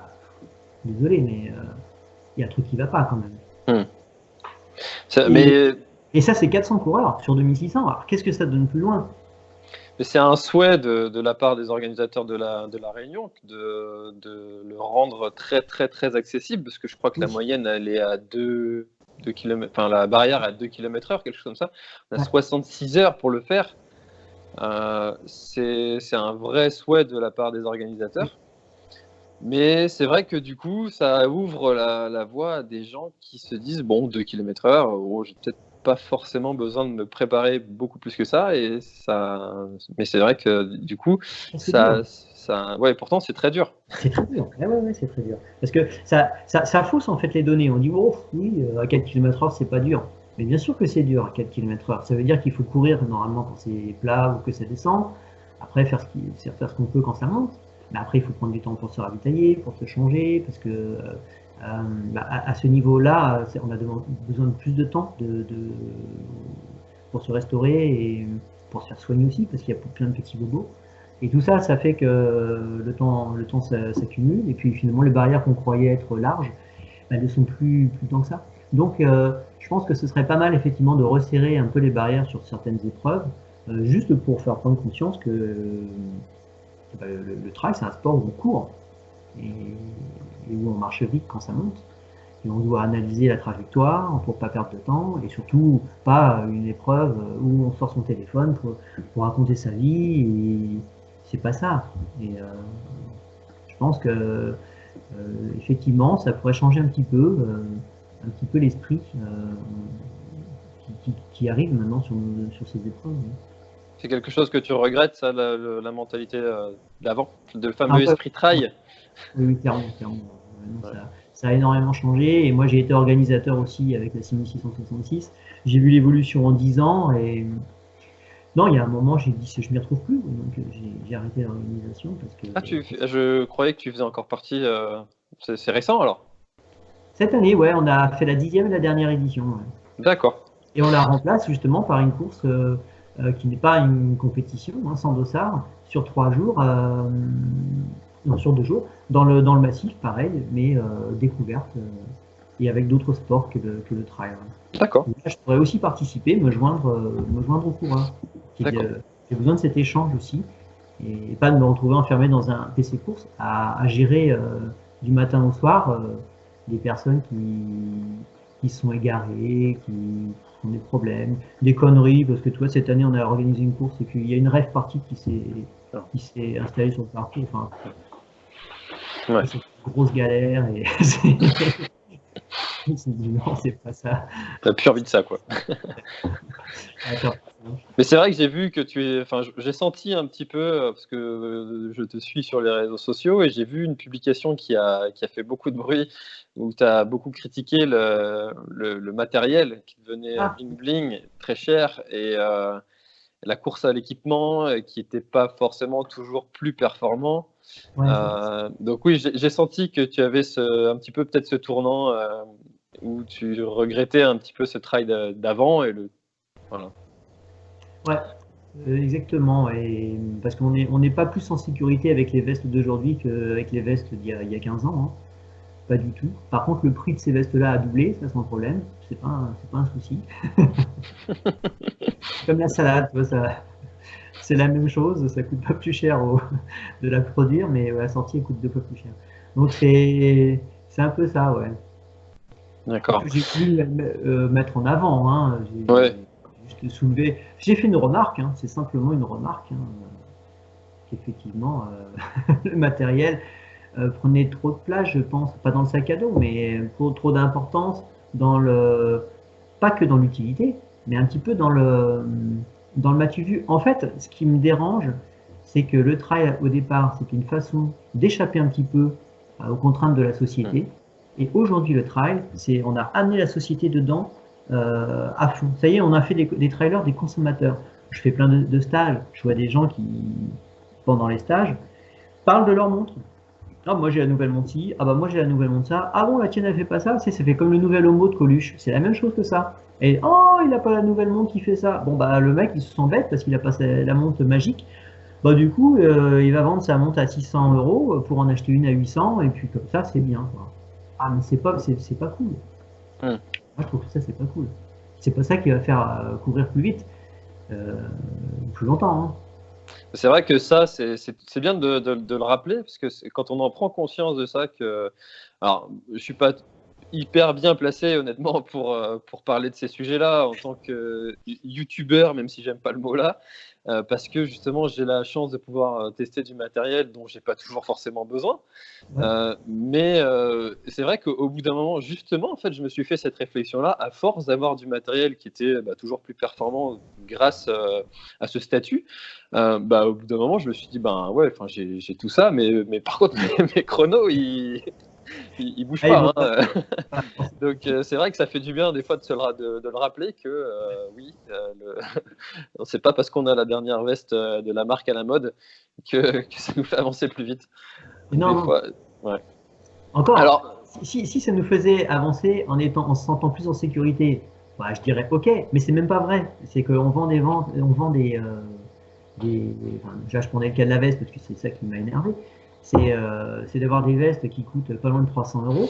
désolé, mais euh, il y a un truc qui va pas quand même.
Hmm. mais...
et ça, c'est 400 coureurs sur 2600. Alors, qu'est-ce que ça donne plus loin?
C'est un souhait de, la part des organisateurs de la, de la réunion de, de, le rendre très très très accessible parce que je crois que la moyenne elle est à 2, km, enfin la barrière à 2 km heure, quelque chose comme ça. On a 66 heures pour le faire. Euh, c'est un vrai souhait de la part des organisateurs. Mais c'est vrai que du coup, ça ouvre la, la, voie à des gens qui se disent bon, 2 km heure, oh, j'ai peut-être pas forcément besoin de me préparer beaucoup plus que ça. Et ça... Mais c'est vrai que du coup, ça, ça, ouais, pourtant c'est très dur.
C'est très dur. Ah ouais, ouais, c'est très dur. Parce que ça, ça, ça, fausse en fait les données. On dit, oh oui, euh, à 4 km/h, c'est pas dur. Mais bien sûr que c'est dur à 4 km/h. Ça veut dire qu'il faut courir normalement quand c'est plat ou que ça descend. Après, faire ce qu'on faire ce qu'on peut quand ça monte. Mais après, il faut prendre du temps pour se ravitailler, pour se changer, parce que euh, à, ce niveau-là, on a besoin de plus de temps de, pour se restaurer et pour se faire soigner aussi, parce qu'il y a plein de petits bobos. Et tout ça, ça fait que le temps, le temps s'accumule, et puis finalement, les barrières qu'on croyait être larges, elles ne sont plus, plus tant que ça. Donc, euh, je pense que ce serait pas mal, effectivement, de resserrer un peu les barrières sur certaines épreuves, euh, juste pour faire prendre conscience que bah, le, le, trail, c'est un sport où on court, et, et où on marche vite quand ça monte et on doit analyser la trajectoire pour pas perdre de temps et surtout pas une épreuve où on sort son téléphone pour, pour raconter sa vie et c'est pas ça. Et euh, je pense que euh, effectivement ça pourrait changer un petit peu, euh, un petit peu l'esprit qui, qui, qui, arrive maintenant sur, sur ces épreuves.
C'est quelque chose que tu regrettes, ça, la, la mentalité d'avant, le fameux esprit trail?
Oui, clairement, clairement. Ouais. Ça, ça a énormément changé. Et moi, j'ai été organisateur aussi avec la 6666. J'ai vu l'évolution en 10 ans. Et non, il y a un moment, j'ai dit, je ne m'y retrouve plus. Donc, j'ai arrêté l'organisation. parce que
Ah, tu, je croyais que tu faisais encore partie. Euh, C'est récent alors?
Cette année, ouais, on a fait la dixième et la dernière édition. Ouais.
D'accord.
Et on la remplace justement par une course euh, euh, qui n'est pas une compétition, hein, sans dossard, sur trois jours. Euh, non, sur deux jours, dans le, dans le massif, pareil, mais euh, découverte euh, et avec d'autres sports que le, que le trail.
D'accord.
Je pourrais aussi participer, me joindre, euh, me joindre au coureur. J'ai besoin de cet échange aussi et pas de me retrouver enfermé dans un PC course à, à gérer euh, du matin au soir des personnes qui, qui sont égarées, qui ont des problèmes, des conneries, parce que toi, cette année, on a organisé une course et qu'il y a une rêve partie qui s'est qui s'est installée sur le parcours. Enfin,
Ouais.
C'est une grosse galère et dit non, c'est pas ça.
T'as plus envie de ça, quoi. Mais c'est vrai que j'ai vu que tu es. Enfin, j'ai senti un petit peu, parce que je te suis sur les réseaux sociaux, et j'ai vu une publication qui a, qui a fait beaucoup de bruit, où tu as beaucoup critiqué le, le, le matériel qui devenait
Ah.
bling bling, très cher, et euh, la course à l'équipement euh, qui n'était pas forcément toujours plus performant.
Ouais,
Euh, donc oui, j'ai senti que tu avais ce, un petit peu peut-être ce tournant euh, où tu regrettais un petit peu ce d'a- d'avant et le voilà.
euh, exactement. Et, parce qu'on n'est on n'est pas plus en sécurité avec les vestes d'aujourd'hui qu'avec les vestes d'il y, a- il y a 15 ans. hein. Pas du tout. Par contre, le prix de ces vestes-là a doublé, ça sans problème. C'est pas, un- pas un souci. Comme la salade, tu vois, ça, c'est la même chose. Ça coûte pas plus cher au- de la produire, mais la sortie, coûte deux fois plus cher. Donc c'est, un peu ça, ouais.
D'accord.
J'ai voulu euh, mettre en avant, hein. j'ai
Ouais.
juste soulevé. J'ai fait une remarque, hein. c'est simplement une remarque, hein, euh, qu'effectivement euh, le matériel euh, prenait trop de place, je pense, pas dans le sac à dos, mais pour trop d'importance dans le, pas que dans l'utilité, mais un petit peu dans le, dans le matu vu. En fait, ce qui me dérange, c'est que le trail au départ, c'était une façon d'échapper un petit peu euh, aux contraintes de la société. Et aujourd'hui, le trail, c'est on a amené la société dedans euh, à fond. Ça y est, on a fait des, des trailers des consommateurs. Je fais plein de, de stages. Je vois des gens qui, pendant les stages, parlent de leur montre. Ah, moi j'ai la nouvelle montre ci. Ah, bah moi j'ai la nouvelle montre ça. Ah bon, la tienne elle fait pas ça. C'est, ça fait comme le nouvel homo de Coluche. C'est la même chose que ça. Et oh, il a pas la nouvelle montre qui fait ça. Bon, bah le mec il se sent bête parce qu'il a pas la montre magique. Bah, du coup, euh, il va vendre sa montre à 600 euros pour en acheter une à 800. Et puis comme ça, c'est bien. Quoi. Ah, mais c'est pas, c'est, pas cool.
Hmm.
Moi, je trouve que ça, c'est pas cool. C'est pas ça qui va faire euh, courir plus vite, euh, plus longtemps. Hein.
C'est vrai que ça, c'est bien de, de- de le rappeler, parce que c'est- quand on en prend conscience de ça, que. Alors, je suis pas hyper bien placé, honnêtement, pour, euh, pour parler de ces sujets-là en tant que youtubeur, même si j'aime pas le mot-là, euh, parce que justement, j'ai la chance de pouvoir euh, tester du matériel dont j'ai pas toujours forcément besoin.
Ouais.
Euh, mais euh, c'est vrai qu'au bout d'un moment, justement, en fait, je me suis fait cette réflexion-là, à force d'avoir du matériel qui était bah, toujours plus performant grâce euh, à ce statut. Bah, au bout d'un moment, je me suis dit, ben ouais, j'ai tout ça, mais, mais par contre, mes, mes chronos, ils, ils, ils bougent
Ah,
pas. hein. Donc, euh, c'est vrai que ça fait du bien des fois de, se le, ra- de, de le rappeler que euh, oui, euh, le... c'est pas parce qu'on a la dernière veste euh, de la marque à la mode que, que ça nous fait avancer plus vite.
Non,
Des
non.
fois.
Encore,
Alors,
si, si ça nous faisait avancer en, étant, en se sentant plus en sécurité, bah, je dirais ok, mais c'est même pas vrai. C'est qu'on vend des ventes, on vend des, des enfin, déjà je prenais le cas de la veste parce que c'est ça qui m'a énervé. C'est euh, d'avoir des vestes qui coûtent pas loin de 300 euros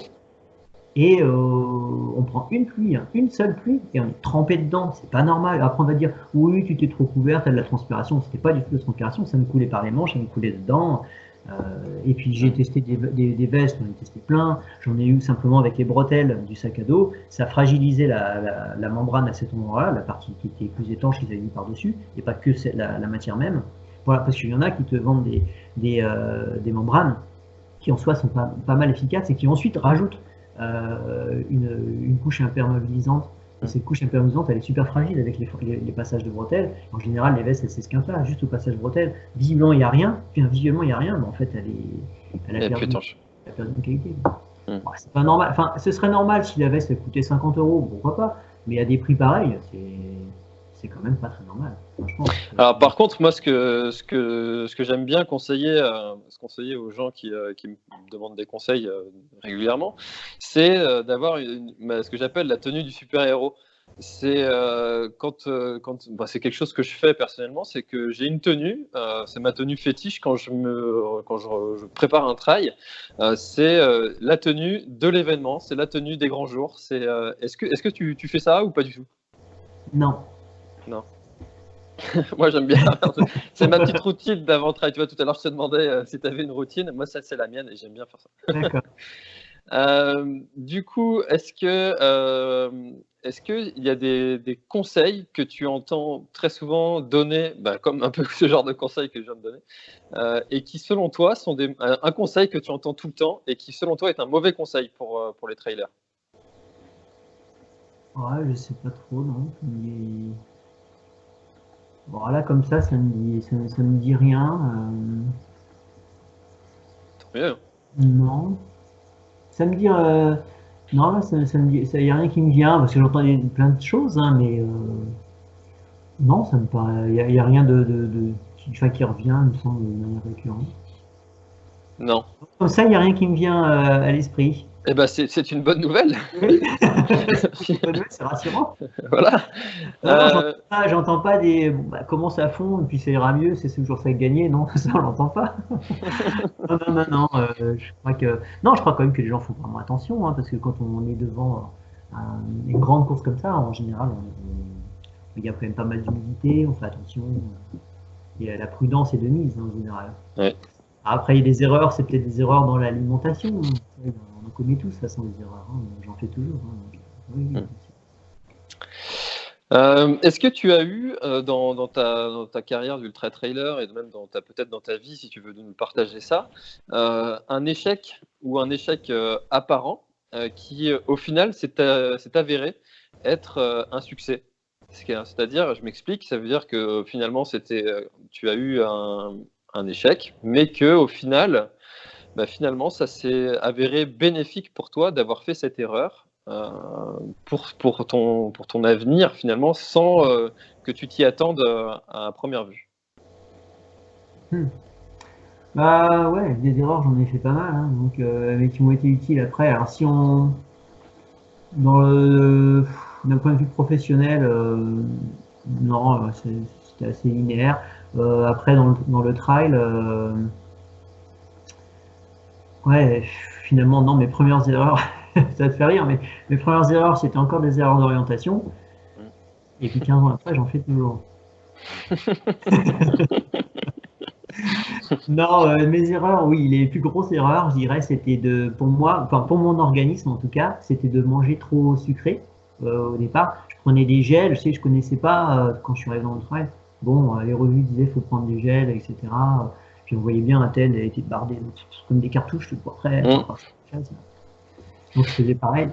et euh, on prend une pluie, hein, une seule pluie, et on est trempé dedans. C'est pas normal. Après, on va dire, oui, tu t'es trop couvert, t'as de la transpiration. C'était pas du tout de la transpiration, ça me coulait par les manches, ça me coulait dedans. Euh, et puis j'ai testé des, des, vestes, j'en ai testé plein. J'en ai eu simplement avec les bretelles du sac à dos. Ça fragilisait la, la, la membrane à cet endroit-là, la partie qui était plus étanche qu'ils avaient mis par-dessus, et pas que la, la, matière même. Voilà, parce qu'il y en a qui te vendent des, des, euh, des membranes qui en soi sont pas, pas mal efficaces et qui ensuite rajoutent euh, une, une, couche imperméabilisante. Et cette couche imperméabilisante, elle est super fragile avec les, les, passages de bretelles. En général, les vestes, elles s'esquintent là, juste au passage de bretelles. Visiblement, il n'y a rien. Puis, visuellement, il n'y a rien. Mais en fait, elle, est, elle, a, perdu, elle a perdu de qualité. Bon, c'est pas normal. Enfin, ce serait normal si la veste coûtait 50 euros, pourquoi pas. Mais à des prix pareils, c'est c'est quand même pas très normal.
Alors par contre, moi ce que, ce que, ce que j'aime bien conseiller, euh, conseiller aux gens qui, euh, qui, me demandent des conseils euh, régulièrement, c'est d'avoir ce que j'appelle la tenue du super-héros. C'est quand, quand bah, c'est quelque chose que je fais personnellement, c'est que j'ai une tenue, c'est ma tenue fétiche quand je me quand je, je prépare un trail, c'est la tenue de l'événement, c'est la tenue des grands jours. C'est est-ce que est-ce que tu, tu fais ça ou pas du tout?
Non,
non. moi, j'aime bien. c'est ma petite routine d'avant-trail. Tu vois, tout à l'heure, je te demandais euh, si tu avais une routine. Moi, ça, c'est la mienne et j'aime bien faire ça. D'accord. Euh, du coup, est-ce que euh, est-ce qu'il y a des, des, conseils que tu entends très souvent donner, bah, comme un peu ce genre de conseils que je viens de donner, et qui selon toi sont des, un conseil que tu entends tout le temps et qui selon toi est un mauvais conseil pour, pour les trailers?
Ouais, je sais pas trop, non. Mais... Voilà, comme ça, ça me dit, ça, me dit rien.
Euh...
Non. Ça me dit. Euh... Non, là, ça, ça me dit. Il n'y a rien qui me vient, parce que j'entends plein de choses, hein, mais. Euh... Non, ça me paraît. Il n'y a, a, rien de, de, de enfin, qui revient, il me semble, de manière récurrente.
Non.
Comme ça, il n'y a rien qui me vient euh, à l'esprit.
Eh ben, c'est une bonne nouvelle.
c'est rassurant.
Voilà.
Euh... J'entends pas, pas, des bah, comment ça fond et puis ça ira mieux, c'est toujours ça gagner. Non, ça on l'entend pas. non, non, non, non. Euh, je crois que non, je crois quand même que les gens font vraiment attention hein, parce que quand on est devant euh, une grande course comme ça, en général, il y a quand même pas mal d'humidité, on fait attention. Et la prudence est de mise hein, en général.
Ouais.
Après, il y a des erreurs, c'est peut-être des erreurs dans l'alimentation. On commet tous, de toute façon, des erreurs. Hein. J'en fais toujours. Hein.
Euh, Est-ce que tu as eu euh, dans, ta, carrière d'ultra trailer et même peut-être dans ta vie, si tu veux nous partager ça, euh, un échec ou un échec apparent qui, au final, s'est avéré être un succès? C'est-à-dire, je m'explique, ça veut dire que finalement, tu as eu un, un échec, mais que au final, bah, finalement, ça s'est avéré bénéfique pour toi d'avoir fait cette erreur euh, pour, pour, ton, pour ton avenir, finalement, sans euh, que tu t'y attendes euh, à première vue.
Hmm. Bah ouais, des erreurs, j'en ai fait pas mal, hein, donc, mais qui m'ont été utiles après. Alors si on, dans le, d'un point de vue professionnel, non, c'était assez linéaire. Euh, après, dans le, dans le trail, euh, ouais, finalement, non, mes premières erreurs, ça te fait rire, mais mes premières erreurs, c'était encore des erreurs d'orientation. Et puis 15 ans après, j'en fais toujours. non, euh, mes erreurs, oui, les plus grosses erreurs, je dirais, c'était de, pour moi, enfin pour mon organisme en tout cas, c'était de manger trop sucré au départ. Je prenais des gels, je sais, je connaissais pas quand je suis arrivé dans le trail. Bon, euh, les revues disaient faut prendre des gels, etc. Puis on voyait bien un tel, elle était bardé comme des cartouches tout après. Mmh. Donc je faisais pareil,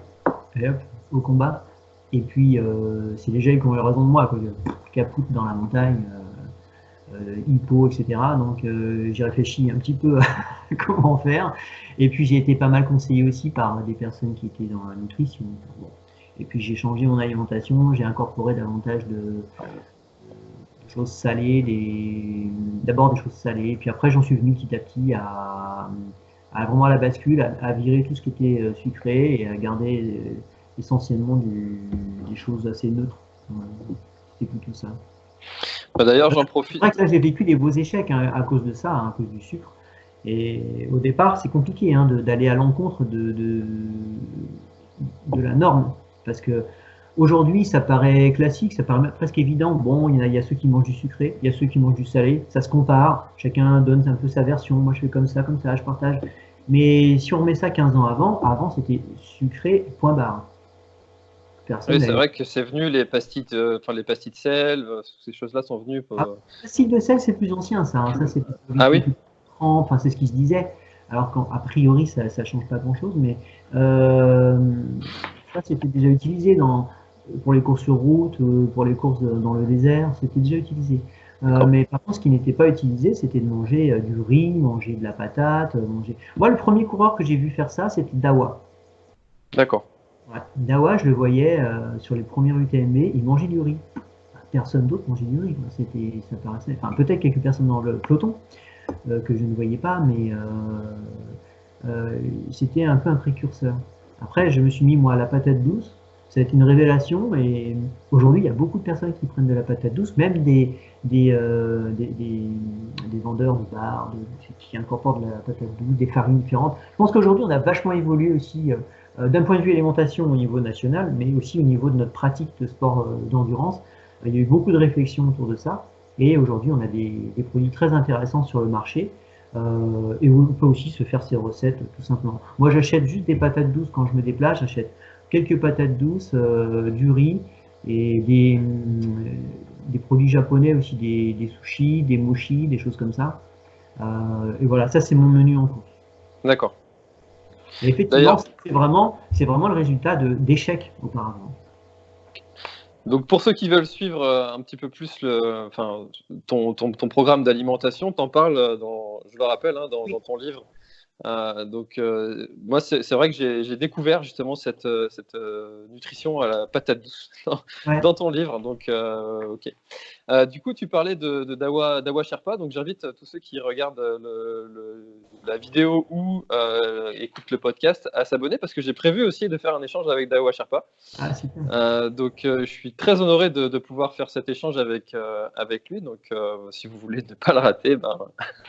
et hop, au combat. Et puis euh, c'est les gels qui ont eu raison de moi, quoi. Capoute dans la montagne, euh, euh, hippo, etc. Donc j'ai réfléchi un petit peu à comment faire. Et puis j'ai été pas mal conseillé aussi par des personnes qui étaient dans la nutrition. Bon. Et puis j'ai changé mon alimentation, j'ai incorporé davantage de, choses salées, des... d'abord des choses salées, puis après j'en suis venu petit à petit à, à vraiment à la bascule, à, à, virer tout ce qui était euh, sucré et à garder euh, essentiellement du, des choses assez neutres. C'était plutôt ça.
Bah, d'ailleurs, j'en profite.
C'est vrai que là, j'ai vécu des beaux échecs hein, à cause de ça, hein, à cause du sucre. Et au départ, c'est compliqué hein, d'aller à l'encontre de, de, de, la norme. Parce que aujourd'hui, ça paraît classique, ça paraît presque évident. Bon, il y, a, il y, a, ceux qui mangent du sucré, il y a ceux qui mangent du salé. Ça se compare, chacun donne un peu sa version. Moi, je fais comme ça, comme ça, je partage. Mais si on remet ça 15 ans avant, avant, c'était sucré, point barre.
Oui, c'est vrai que c'est venu les pastilles, de, enfin les pastilles de sel, euh, ces choses-là sont venues. Pour...
Ah, les pastilles de sel, c'est plus ancien, ça. Hein. ça c'est
ah oui.
Enfin, c'est ce qui se disait. Alors qu'a priori, ça, ne change pas grand-chose, mais euh, ça c'était déjà utilisé dans, pour les courses sur route, euh, pour les courses dans le désert, c'était déjà utilisé. mais par contre, ce qui n'était pas utilisé, c'était de manger du riz, manger de la patate, manger. Moi, le premier coureur que j'ai vu faire ça, c'était Dawa.
D'accord.
Dawa, je le voyais euh, sur les premiers UTMB, il mangeait du riz. Personne d'autre mangeait du riz. C'était, ça paraissait, enfin peut-être quelques personnes dans le peloton euh, que je ne voyais pas, mais euh, c'était un peu un précurseur. Après, je me suis mis moi à la patate douce. Ça a été une révélation et aujourd'hui, il y a beaucoup de personnes qui prennent de la patate douce, même des, des, des, vendeurs de bars qui incorporent de la patate douce, des farines différentes. Je pense qu'aujourd'hui, on a vachement évolué aussi euh, d'un point de vue alimentation au niveau national, mais aussi au niveau de notre pratique de sport euh, d'endurance. Il y a eu beaucoup de réflexions autour de ça. Et aujourd'hui, on a des, produits très intéressants sur le marché. Euh, et on peut aussi se faire ses recettes tout simplement. Moi, j'achète juste des patates douces quand je me déplace. J'achète quelques patates douces, du riz et des, des, produits japonais aussi, des, des, sushis, des mochis, des choses comme ça. et voilà, ça c'est mon menu en cours.
D'accord
effectivement, c'est vraiment, vraiment le résultat d'échecs auparavant.
Donc pour ceux qui veulent suivre euh, un petit peu plus le, enfin, ton, ton, ton programme d'alimentation, t'en parles, dans, je le rappelle, hein, dans, dans, ton livre euh, donc, euh, moi, c'est vrai que j'ai découvert justement cette, euh, cette nutrition à la patate douce dans, ton livre. Donc, ok. Du coup, tu parlais de, Dawa, Dawa, Sherpa. Donc, j'invite tous ceux qui regardent la vidéo ou écoutent le podcast à s'abonner parce que j'ai prévu aussi de faire un échange avec Dawa Sherpa. Ah, donc, je suis très honoré de, pouvoir faire cet échange avec, avec lui. Donc, si vous voulez ne pas le rater, ben,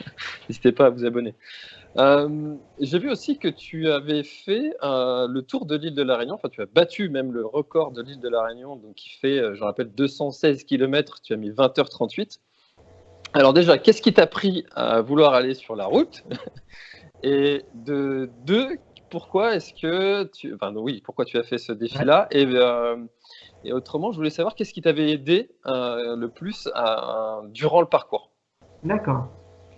n'hésitez pas à vous abonner. Euh, j'ai vu aussi que tu avais fait euh, le tour de l'île de la Réunion, enfin tu as battu même le record de l'île de la Réunion, donc qui fait, euh, je rappelle, 216 km, tu as mis 20h38. Alors déjà, qu'est-ce qui t'a pris à vouloir aller sur la route? Et de deux, pourquoi est-ce que tu... Enfin oui, pourquoi tu as fait ce défi-là? Et, et, autrement, je voulais savoir qu'est-ce qui t'avait aidé le plus durant le parcours?
D'accord.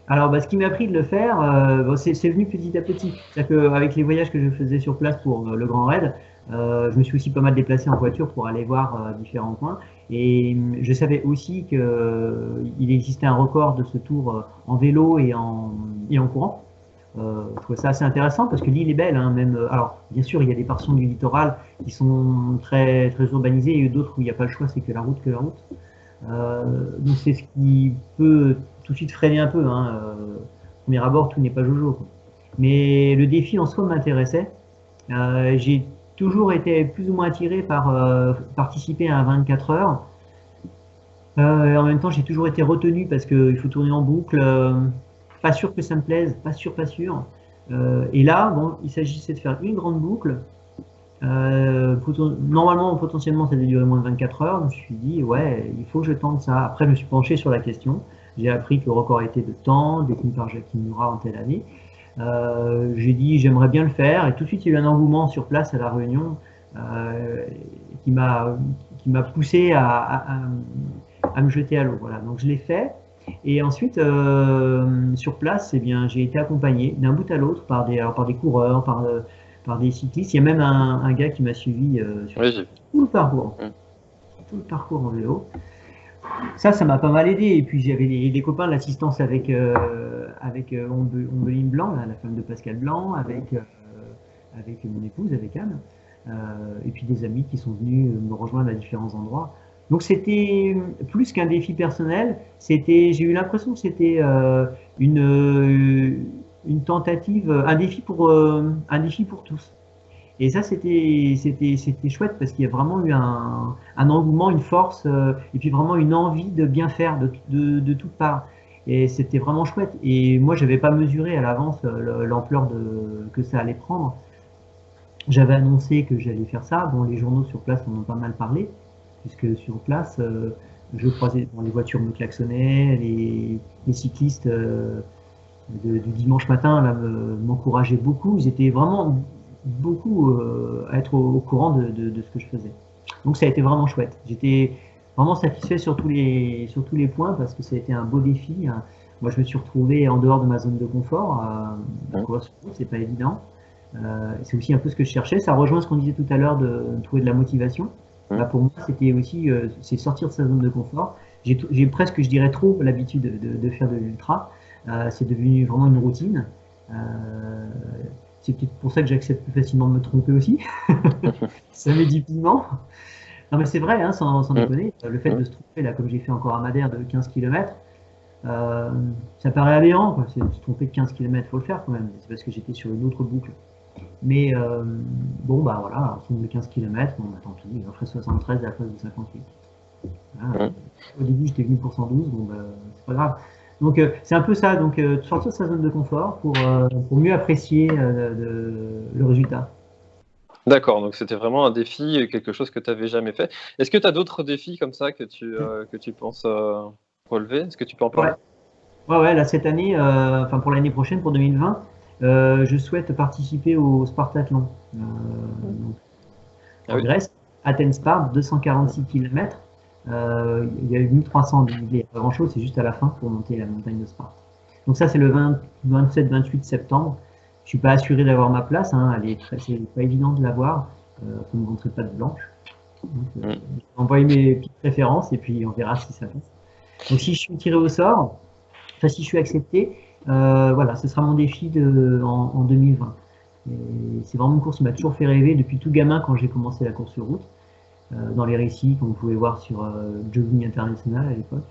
Alors, bah, ce qui m'a pris de le faire, euh, c'est venu petit à petit. C'est-à-dire qu'avec les voyages que je faisais sur place pour euh, le Grand Raid, euh, je me suis aussi pas mal déplacé en voiture pour aller voir différents points. Et je savais aussi qu'il existait un record de ce tour en vélo et en, et en courant. je trouvais ça assez intéressant parce que l'île est belle. Hein, même, alors, bien sûr, il y a des portions du littoral qui sont très, très urbanisées et d'autres où il n'y a pas le choix, c'est que la route, que la route. donc, c'est ce qui peut tout de suite freiner un peu. Hein. Euh, premier abord, tout n'est pas jojo. Mais le défi en soi m'intéressait. Euh, j'ai toujours été plus ou moins attiré par euh, participer à un 24 heures. en même temps, j'ai toujours été retenu parce qu'il faut tourner en boucle. pas sûr que ça me plaise, pas sûr, pas sûr. et là, bon, il s'agissait de faire une grande boucle. normalement, potentiellement, ça devait durer moins de 24 heures. je me suis dit, ouais, il faut que je tente ça. Après, je me suis penché sur la question. J'ai appris que le record était de temps, détenu par Jacques Murat en telle année. Euh, j'ai dit j'aimerais bien le faire et tout de suite il y a eu un engouement sur place à la Réunion euh, qui m'a qui m'a poussé à, à, me jeter à l'eau. Voilà, donc je l'ai fait. Et ensuite, euh, sur place, eh bien, j'ai été accompagné d'un bout à l'autre par des, par des coureurs, par, par des cyclistes. Il y a même un, un gars qui m'a suivi sur tout le parcours, mmh. tout le parcours en vélo ça, ça m'a pas mal aidé. Et puis j'avais des, copains de l'assistance avec, euh, avec euh, Ombeline Blanc, la femme de Pascal Blanc, avec, euh, avec mon épouse, avec Anne, et puis des amis qui sont venus me rejoindre à différents endroits. Donc c'était plus qu'un défi personnel, c'était, j'ai eu l'impression que c'était une, une tentative, un défi pour, un défi pour tous. Et ça, c'était chouette parce qu'il y a vraiment eu un, un engouement, une force, et puis vraiment une envie de bien faire de, de, de toutes parts. Et c'était vraiment chouette. Et moi, je n'avais pas mesuré à l'avance l'ampleur que ça allait prendre. J'avais annoncé que j'allais faire ça. Bon, les journaux sur place en ont pas mal parlé, puisque sur place, je croisais, les voitures me klaxonnaient, les, cyclistes euh, du dimanche matin m'encourageaient beaucoup. Ils étaient vraiment beaucoup euh, à être au, courant de, de, ce que je faisais. Donc ça a été vraiment chouette. J'étais vraiment satisfait sur tous, les, sur tous les points parce que ça a été un beau défi. Hein. Moi, je me suis retrouvé en dehors de ma zone de confort. Euh, c'est pas évident. Euh, c'est aussi un peu ce que je cherchais. Ça rejoint ce qu'on disait tout à l'heure de, trouver de la motivation. Là, pour moi, c'était aussi euh, c'est sortir de sa zone de confort. J'ai presque, je dirais, trop l'habitude de, faire de l'ultra. C'est devenu vraiment une routine. Euh, c'est peut-être pour ça que j'accepte plus facilement de me tromper aussi. ça met du piment. Non, mais c'est vrai, hein, sans, sans déconner, le fait de se tromper, là, comme j'ai fait encore à Madère de 15 km, euh, ça paraît aberrant. Se tromper de 15 km, il faut le faire quand même. C'est parce que j'étais sur une autre boucle. Mais euh, bon, bah voilà, on de 15 km, bon, bah, tant pis, on ferait 73 à la place de 58. Au début, j'étais venu pour 112, bon, bah, c'est pas grave. Donc, euh, c'est un peu ça, donc euh, sortir de sa zone de confort pour, pour mieux apprécier le résultat.
D'accord, donc c'était vraiment un défi, quelque chose que tu n'avais jamais fait. Est-ce que tu as d'autres défis comme ça que tu, que tu penses relever? Est-ce que tu peux en parler?
Ouais. ouais, là, cette année, enfin pour l'année prochaine, pour 2020, euh, je souhaite participer au Spartathlon. Euh, en ah Grèce, Athènes Spart, 246 km. Euh, il y a eu 1300, il n'y a pas grand chose, c'est juste à la fin pour monter la montagne de Sparte. Donc ça, c'est le 27-28 septembre. Je suis pas assuré d'avoir ma place, hein, c'est pas évident de l'avoir. Euh, faut ne montrer pas de blanche. Donc, euh, envoyer mes petites préférences et puis on verra si ça passe. Donc si je suis tiré au sort, enfin si je suis accepté, euh, voilà, ce sera mon défi de, en, 2020. C'est vraiment une course qui m'a toujours fait rêver depuis tout gamin quand j'ai commencé la course sur route. Euh, dans les récits qu'on pouvait voir sur euh, Jogging International à l'époque,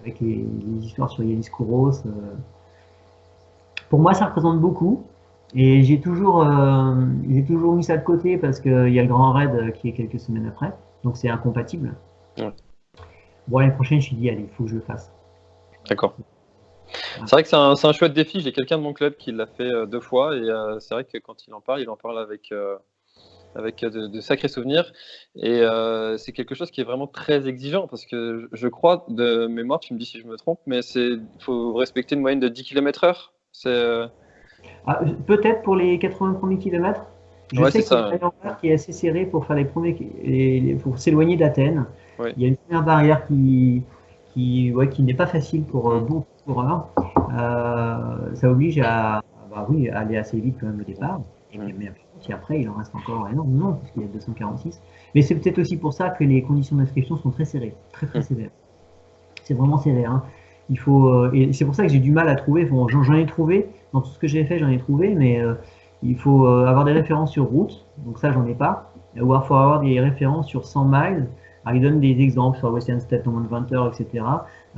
avec les, histoires sur Yanis Kouros. Pour moi, ça représente beaucoup. Et j'ai toujours, j'ai toujours mis ça de côté parce qu'il y a le grand raid qui est quelques semaines après. Donc c'est incompatible. Bon, l'année prochaine, je me suis dit, allez, il faut que je le fasse.
D'accord. C'est vrai que c'est un, chouette défi. J'ai quelqu'un de mon club qui l'a fait euh, deux fois et euh, c'est vrai que quand il en parle, il en parle avec, euh, avec de, sacrés souvenirs. Et c'est quelque chose qui est vraiment très exigeant parce que je crois, de mémoire, tu me dis si je me trompe, mais il faut respecter une moyenne de 10 km/h.
Ah, Peut-être pour les 80 premiers kilomètres. Je sais qu'il y a une qui est assez serré pour faire les premiers, pour s'éloigner d'Athènes. Il y a une première barrière qui, qui, ouais, qui n'est pas facile pour euh, beaucoup de coureurs. Euh, ça oblige à, bah oui, à aller assez vite quand même au départ. Et puis, après, il en reste encore énormément, puisqu'il y a 246. Mais c'est peut-être aussi pour ça que les conditions d'inscription sont très serrées, très très sévères. C'est vraiment serré. Hein. Il faut, euh, et c'est pour ça que j'ai du mal à trouver. Bon, j'en ai trouvé, dans tout ce que j'ai fait, j'en ai trouvé, mais il faut avoir des références sur route, donc ça, j'en ai pas. Ou il faut avoir des références sur 100 miles, alors, il donne des exemples sur Western State en moins de 20 heures, etc.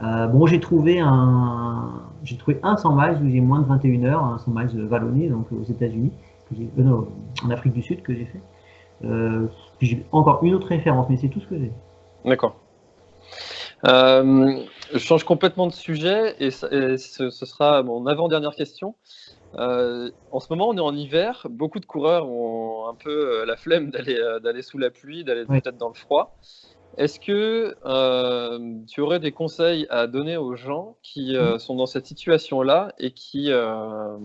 Euh, bon, j'ai trouvé un, j'ai trouvé un 100 miles où j'ai moins de 21 heures, un 100 miles vallonné, donc aux États-Unis, euh, non, en Afrique du Sud que j'ai fait. Euh, puis j'ai encore une autre référence, mais c'est tout ce que j'ai.
D'accord. je change complètement de sujet et, ce, sera mon avant-dernière question. en ce moment, on est en hiver. Beaucoup de coureurs ont un peu la flemme d'aller d'aller sous la pluie, d'aller peut-être dans le froid. Est-ce que euh, tu aurais des conseils à donner aux gens qui euh, mmh. sont dans cette situation-là et qui euh,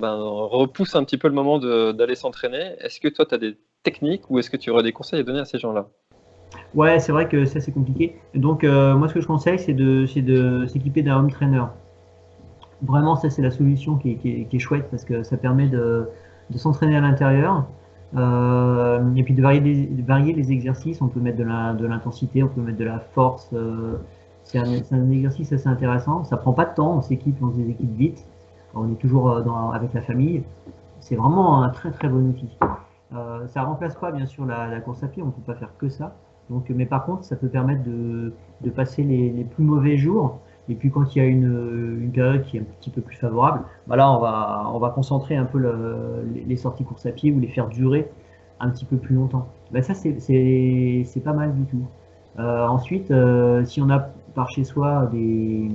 ben, repoussent un petit peu le moment d'aller s'entraîner? Est-ce que toi, tu as des techniques ou est-ce que tu aurais des conseils à donner à ces gens-là?
Ouais, c'est vrai que ça, c'est compliqué. Donc, moi, ce que je conseille, c'est de s'équiper d'un home trainer. Vraiment, ça, c'est la solution qui est, chouette parce que ça permet de s'entraîner à l'intérieur euh, et puis de varier, de varier, les exercices, on peut mettre de l'intensité, on peut mettre de la force. Euh, c'est un, un, exercice assez intéressant. Ça prend pas de temps, on s'équipe, on se des équipes vite. On est toujours euh, dans, avec la famille. C'est vraiment un très très bon outil. Euh, ça remplace pas bien sûr la, la, course à pied, on peut pas faire que ça. Donc, mais par contre, ça peut permettre de, de passer les, les, plus mauvais jours Et puis quand il y a une, période qui est un petit peu plus favorable, bah là on va, on va concentrer un peu le, les sorties course à pied ou les faire durer un petit peu plus longtemps. Bah ça c'est pas mal du tout. Euh, ensuite, euh, si on a par chez soi des,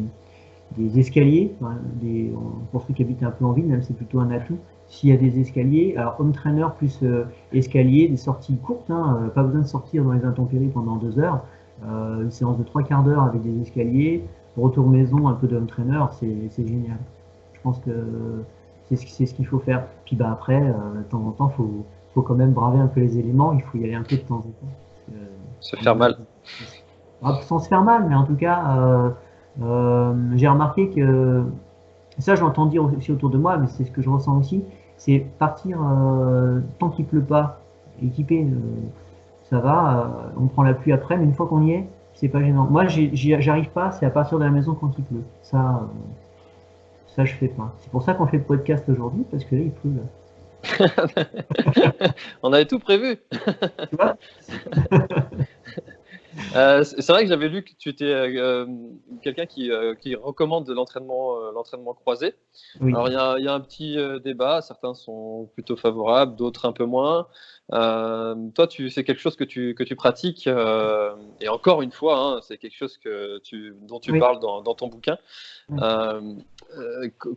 des escaliers, des, pour ceux qui habitent un peu en ville, même c'est plutôt un atout, s'il y a des escaliers, alors home trainer plus euh, escalier, des sorties courtes, hein, pas besoin de sortir dans les intempéries pendant deux heures, une séance de trois quarts d'heure avec des escaliers, retour maison, un peu de home trainer, c'est génial. Je pense que c'est ce, ce qu'il faut faire. Puis bah après, de temps en temps, il faut, faut, quand même braver un peu les éléments, il faut y aller un peu de temps en temps.
se faire mal.
Sans se faire mal, mais en tout cas, j'ai remarqué que ça, je l'entends dire aussi autour de moi, mais c'est ce que je ressens aussi c'est partir euh, tant qu'il pleut pas, équipé, euh, ça va, euh, on prend la pluie après, mais une fois qu'on y est, c'est pas gênant. Moi, j'arrive pas, c'est à partir de la maison quand il pleut. Ça, ça je fais pas. C'est pour ça qu'on fait le podcast aujourd'hui, parce que là, il pleut.
on avait tout prévu. tu vois? Euh, c'est vrai que j'avais lu que tu étais euh, quelqu'un qui, euh, qui, recommande l'entraînement l'entraînement croisé. Alors il y, a, y, a un petit débat, certains sont plutôt favorables, d'autres un peu moins. toi, tu, c'est quelque chose que tu, que tu pratiques, et encore une fois, hein, c'est quelque chose que tu, dont tu parles dans, dans, ton bouquin.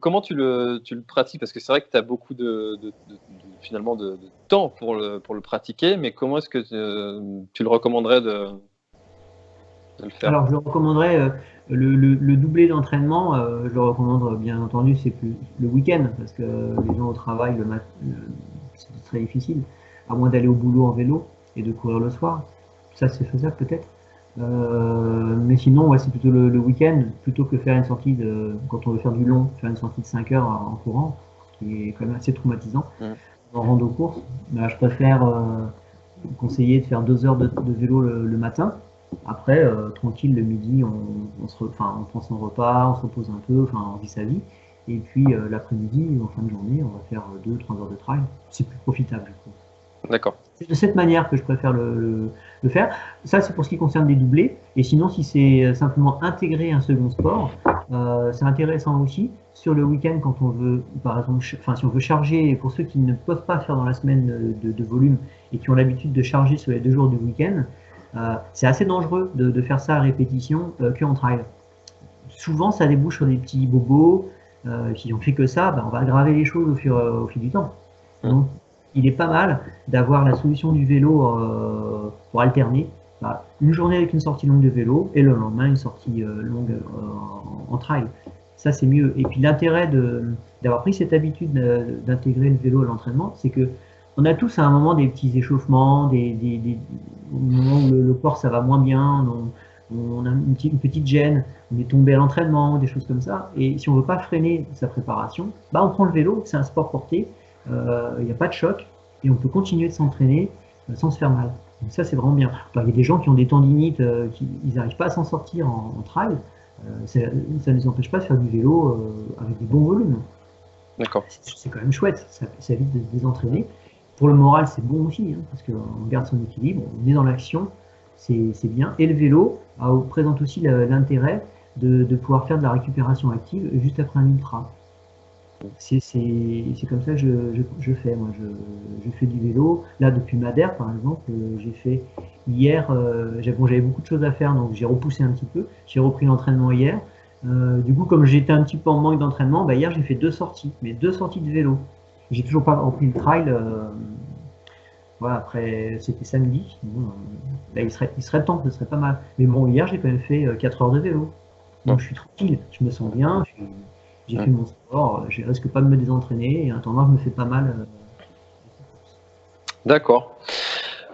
comment tu le, tu le pratiques? Parce que c'est vrai que tu as beaucoup de, de, de, finalement de, temps pour le, pour le pratiquer, mais comment est-ce que tu le recommanderais de
alors, je recommanderais euh, le, doublé d'entraînement. Euh, je le recommande bien entendu, c'est plus le week-end parce que les gens au travail, le matin, c'est très difficile, à moins d'aller au boulot en vélo et de courir le soir. Ça, c'est faisable peut-être. Euh, mais sinon, ouais, c'est plutôt le, week-end, plutôt que faire une sortie de, quand on veut faire du long, faire une sortie de 5 heures en courant, qui est quand même assez traumatisant, en rando course. Bah, je préfère conseiller de faire 2 heures de, vélo le matin, après, euh, tranquille, le midi, on, se on prend son repas, on se repose un peu, enfin, on vit sa vie. Et puis euh, l'après-midi, en fin de journée, on va faire 2-3 heures de trail. C'est plus profitable.
D'accord.
C'est de cette manière que je préfère le, faire. Ça, c'est pour ce qui concerne des doublés. Et sinon, si c'est simplement intégrer un second sport, euh, c'est intéressant aussi. Sur le week-end, quand on veut, par exemple, enfin, si on veut charger, pour ceux qui ne peuvent pas faire dans la semaine de, de volume et qui ont l'habitude de charger sur les deux jours du week-end, euh, c'est assez dangereux de, faire ça à répétition euh, que en trail. Souvent, ça débouche sur des petits bobos. Euh, si on fait que ça, ben, on va aggraver les choses au, fil du temps. Donc, il est pas mal d'avoir la solution du vélo pour alterner. Bah, une journée avec une sortie longue de vélo et le lendemain une sortie longue en trail. Ça, c'est mieux. Et puis l'intérêt d'avoir pris cette habitude d'intégrer le vélo à l'entraînement, c'est que on a tous à un moment des petits échauffements, des, des, des moments où le, corps ça va moins bien, on, a une petite, petite, gêne, on est tombé à l'entraînement, des choses comme ça. Et si on veut pas freiner sa préparation, bah on prend le vélo, c'est un sport porté, euh, il n'y a pas de choc et on peut continuer de s'entraîner euh, sans se faire mal. Donc ça c'est vraiment bien. il y a des gens qui ont des tendinites, euh, qui ils n'arrivent pas à s'en sortir en, trail. ça ne les empêche pas de faire du vélo avec des bons volumes.
D'accord.
C'est quand même chouette, ça, ça évite de se désentraîner. Pour le moral, c'est bon aussi, hein, parce qu'on garde son équilibre, on est dans l'action, c'est bien. Et le vélo présente aussi l'intérêt de, pouvoir faire de la récupération active juste après un ultra. C'est comme ça que je, fais. Moi, je, fais du vélo. Là, depuis Madère, par exemple, euh, j'ai fait hier. Euh, j'avais beaucoup de choses à faire, donc j'ai repoussé un petit peu. J'ai repris l'entraînement hier. Euh, du coup, comme j'étais un petit peu en manque d'entraînement, bah, hier j'ai fait deux sorties, mais deux sorties de vélo. J'ai toujours pas rempli le trail. Euh, voilà, après, c'était samedi. Euh, là, il serait, il serait temps, ce serait pas mal. Mais bon, hier, j'ai quand même fait 4 euh, heures de vélo. Donc, je suis tranquille, je me sens bien, j'ai fait mon sport, je risque pas de me désentraîner, et un temps je me fais pas mal.
D'accord.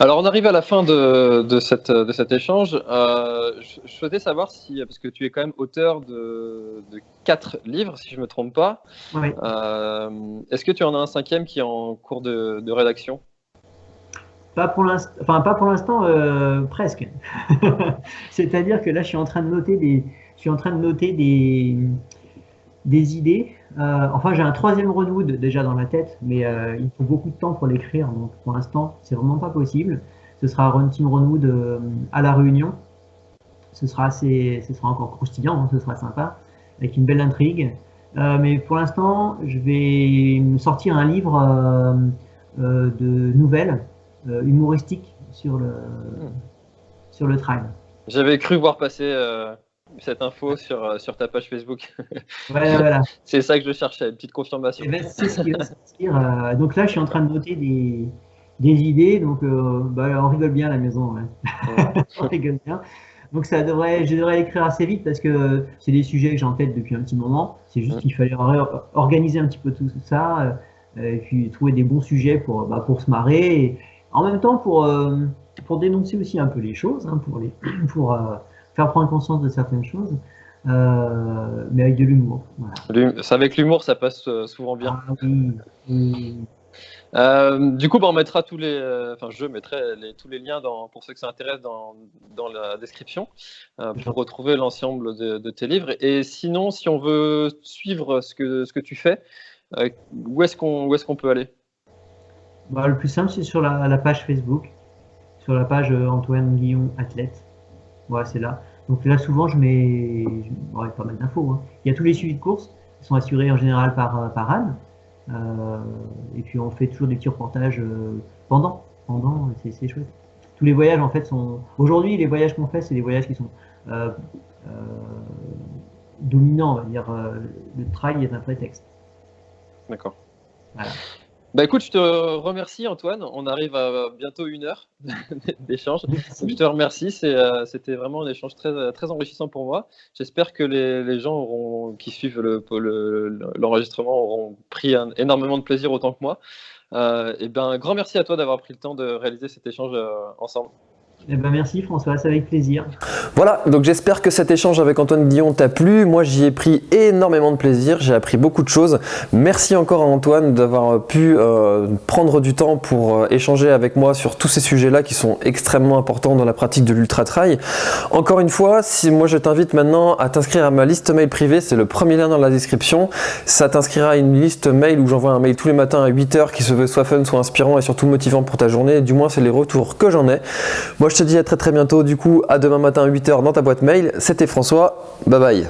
Alors, on arrive à la fin de, de, cette, de cet échange. Euh, je, souhaitais savoir si, parce que tu es quand même auteur de, de quatre livres, si je ne me trompe pas.
Oui.
Euh, Est-ce que tu en as un cinquième qui est en cours de, de rédaction?
Pas pour l'instant, enfin pas pour l'instant, euh, presque. C'est-à-dire que là, je suis en train de noter des, je suis en train de noter des, des idées. Euh, enfin, j'ai un troisième Renwood déjà dans la tête, mais euh, il faut beaucoup de temps pour l'écrire. Donc, pour l'instant, c'est vraiment pas possible. Ce sera un Team euh, à la Réunion. ce sera assez, ce sera encore croustillant, hein, ce sera sympa, avec une belle intrigue. Mais pour l'instant, je vais sortir un livre de nouvelles humoristiques sur le, sur le trail.
J'avais cru voir passer cette info sur, sur ta page Facebook.
Voilà, voilà.
C'est ça que je cherchais, une petite confirmation.
Eh ben, c'est ce qui va sortir. donc là, je suis en train de noter des, des idées, donc bah, on rigole bien à la maison. on rigole bien. Donc ça devrait, je devrais l'écrire assez vite parce que c'est des sujets que j'ai en tête depuis un petit moment. C'est juste qu'il fallait organiser un petit peu tout ça euh, et puis trouver des bons sujets pour, bah, pour se marrer et en même temps pour, euh, pour dénoncer aussi un peu les choses, hein, pour, les, pour euh, faire prendre conscience de certaines choses. mais avec de l'humour.
Voilà. Avec l'humour, ça passe souvent bien. Ah, oui. Euh, du coup, bah, on mettra tous les, euh, enfin, je mettrai tous les liens dans, pour ceux que ça intéresse dans, dans la description euh, pour retrouver l'ensemble de, tes livres. Et sinon, si on veut suivre ce que, ce que tu fais, où est-ce qu'on est qu'on peut aller?
Bah, Le plus simple, c'est sur la, page Facebook, sur la page Antoine Guillon Athlète. Ouais, c'est là. Donc là, souvent, je mets pas mal d'infos. Hein. Il y a tous les suivis de courses qui sont assurés en général par, par Anne. Euh, et puis on fait toujours des petits reportages euh, pendant, pendant, c'est chouette. Tous les voyages en fait sont. Aujourd'hui, les voyages qu'on fait, c'est des voyages qui sont euh, dominants, on va dire. le trail est un prétexte.
D'accord. Voilà. Bah écoute, je te remercie Antoine. On arrive à bientôt une heure d'échange. Je te remercie. Euh, c'était vraiment un échange très, très enrichissant pour moi. J'espère que les, gens auront, qui suivent l'enregistrement auront pris énormément de plaisir autant que moi. Euh, et ben, grand merci à toi d'avoir pris le temps de réaliser cet échange euh, ensemble.
Eh ben merci François, c'est avec plaisir.
Voilà, donc j'espère que cet échange avec Antoine Guillon t'a plu. Moi j'y ai pris énormément de plaisir, j'ai appris beaucoup de choses. Merci encore à Antoine d'avoir pu euh, prendre du temps pour euh, échanger avec moi sur tous ces sujets-là qui sont extrêmement importants dans la pratique de l'ultra-trail. Encore une fois, si moi je t'invite maintenant à t'inscrire à ma liste mail privée, c'est le premier lien dans la description. Ça t'inscrira à une liste mail où j'envoie un mail tous les matins à 8h qui se veut soit fun, soit inspirant et surtout motivant pour ta journée. Du moins c'est les retours que j'en ai. Moi je te dis à très très bientôt, du coup à demain matin à 8h dans ta boîte mail. C'était François, bye bye.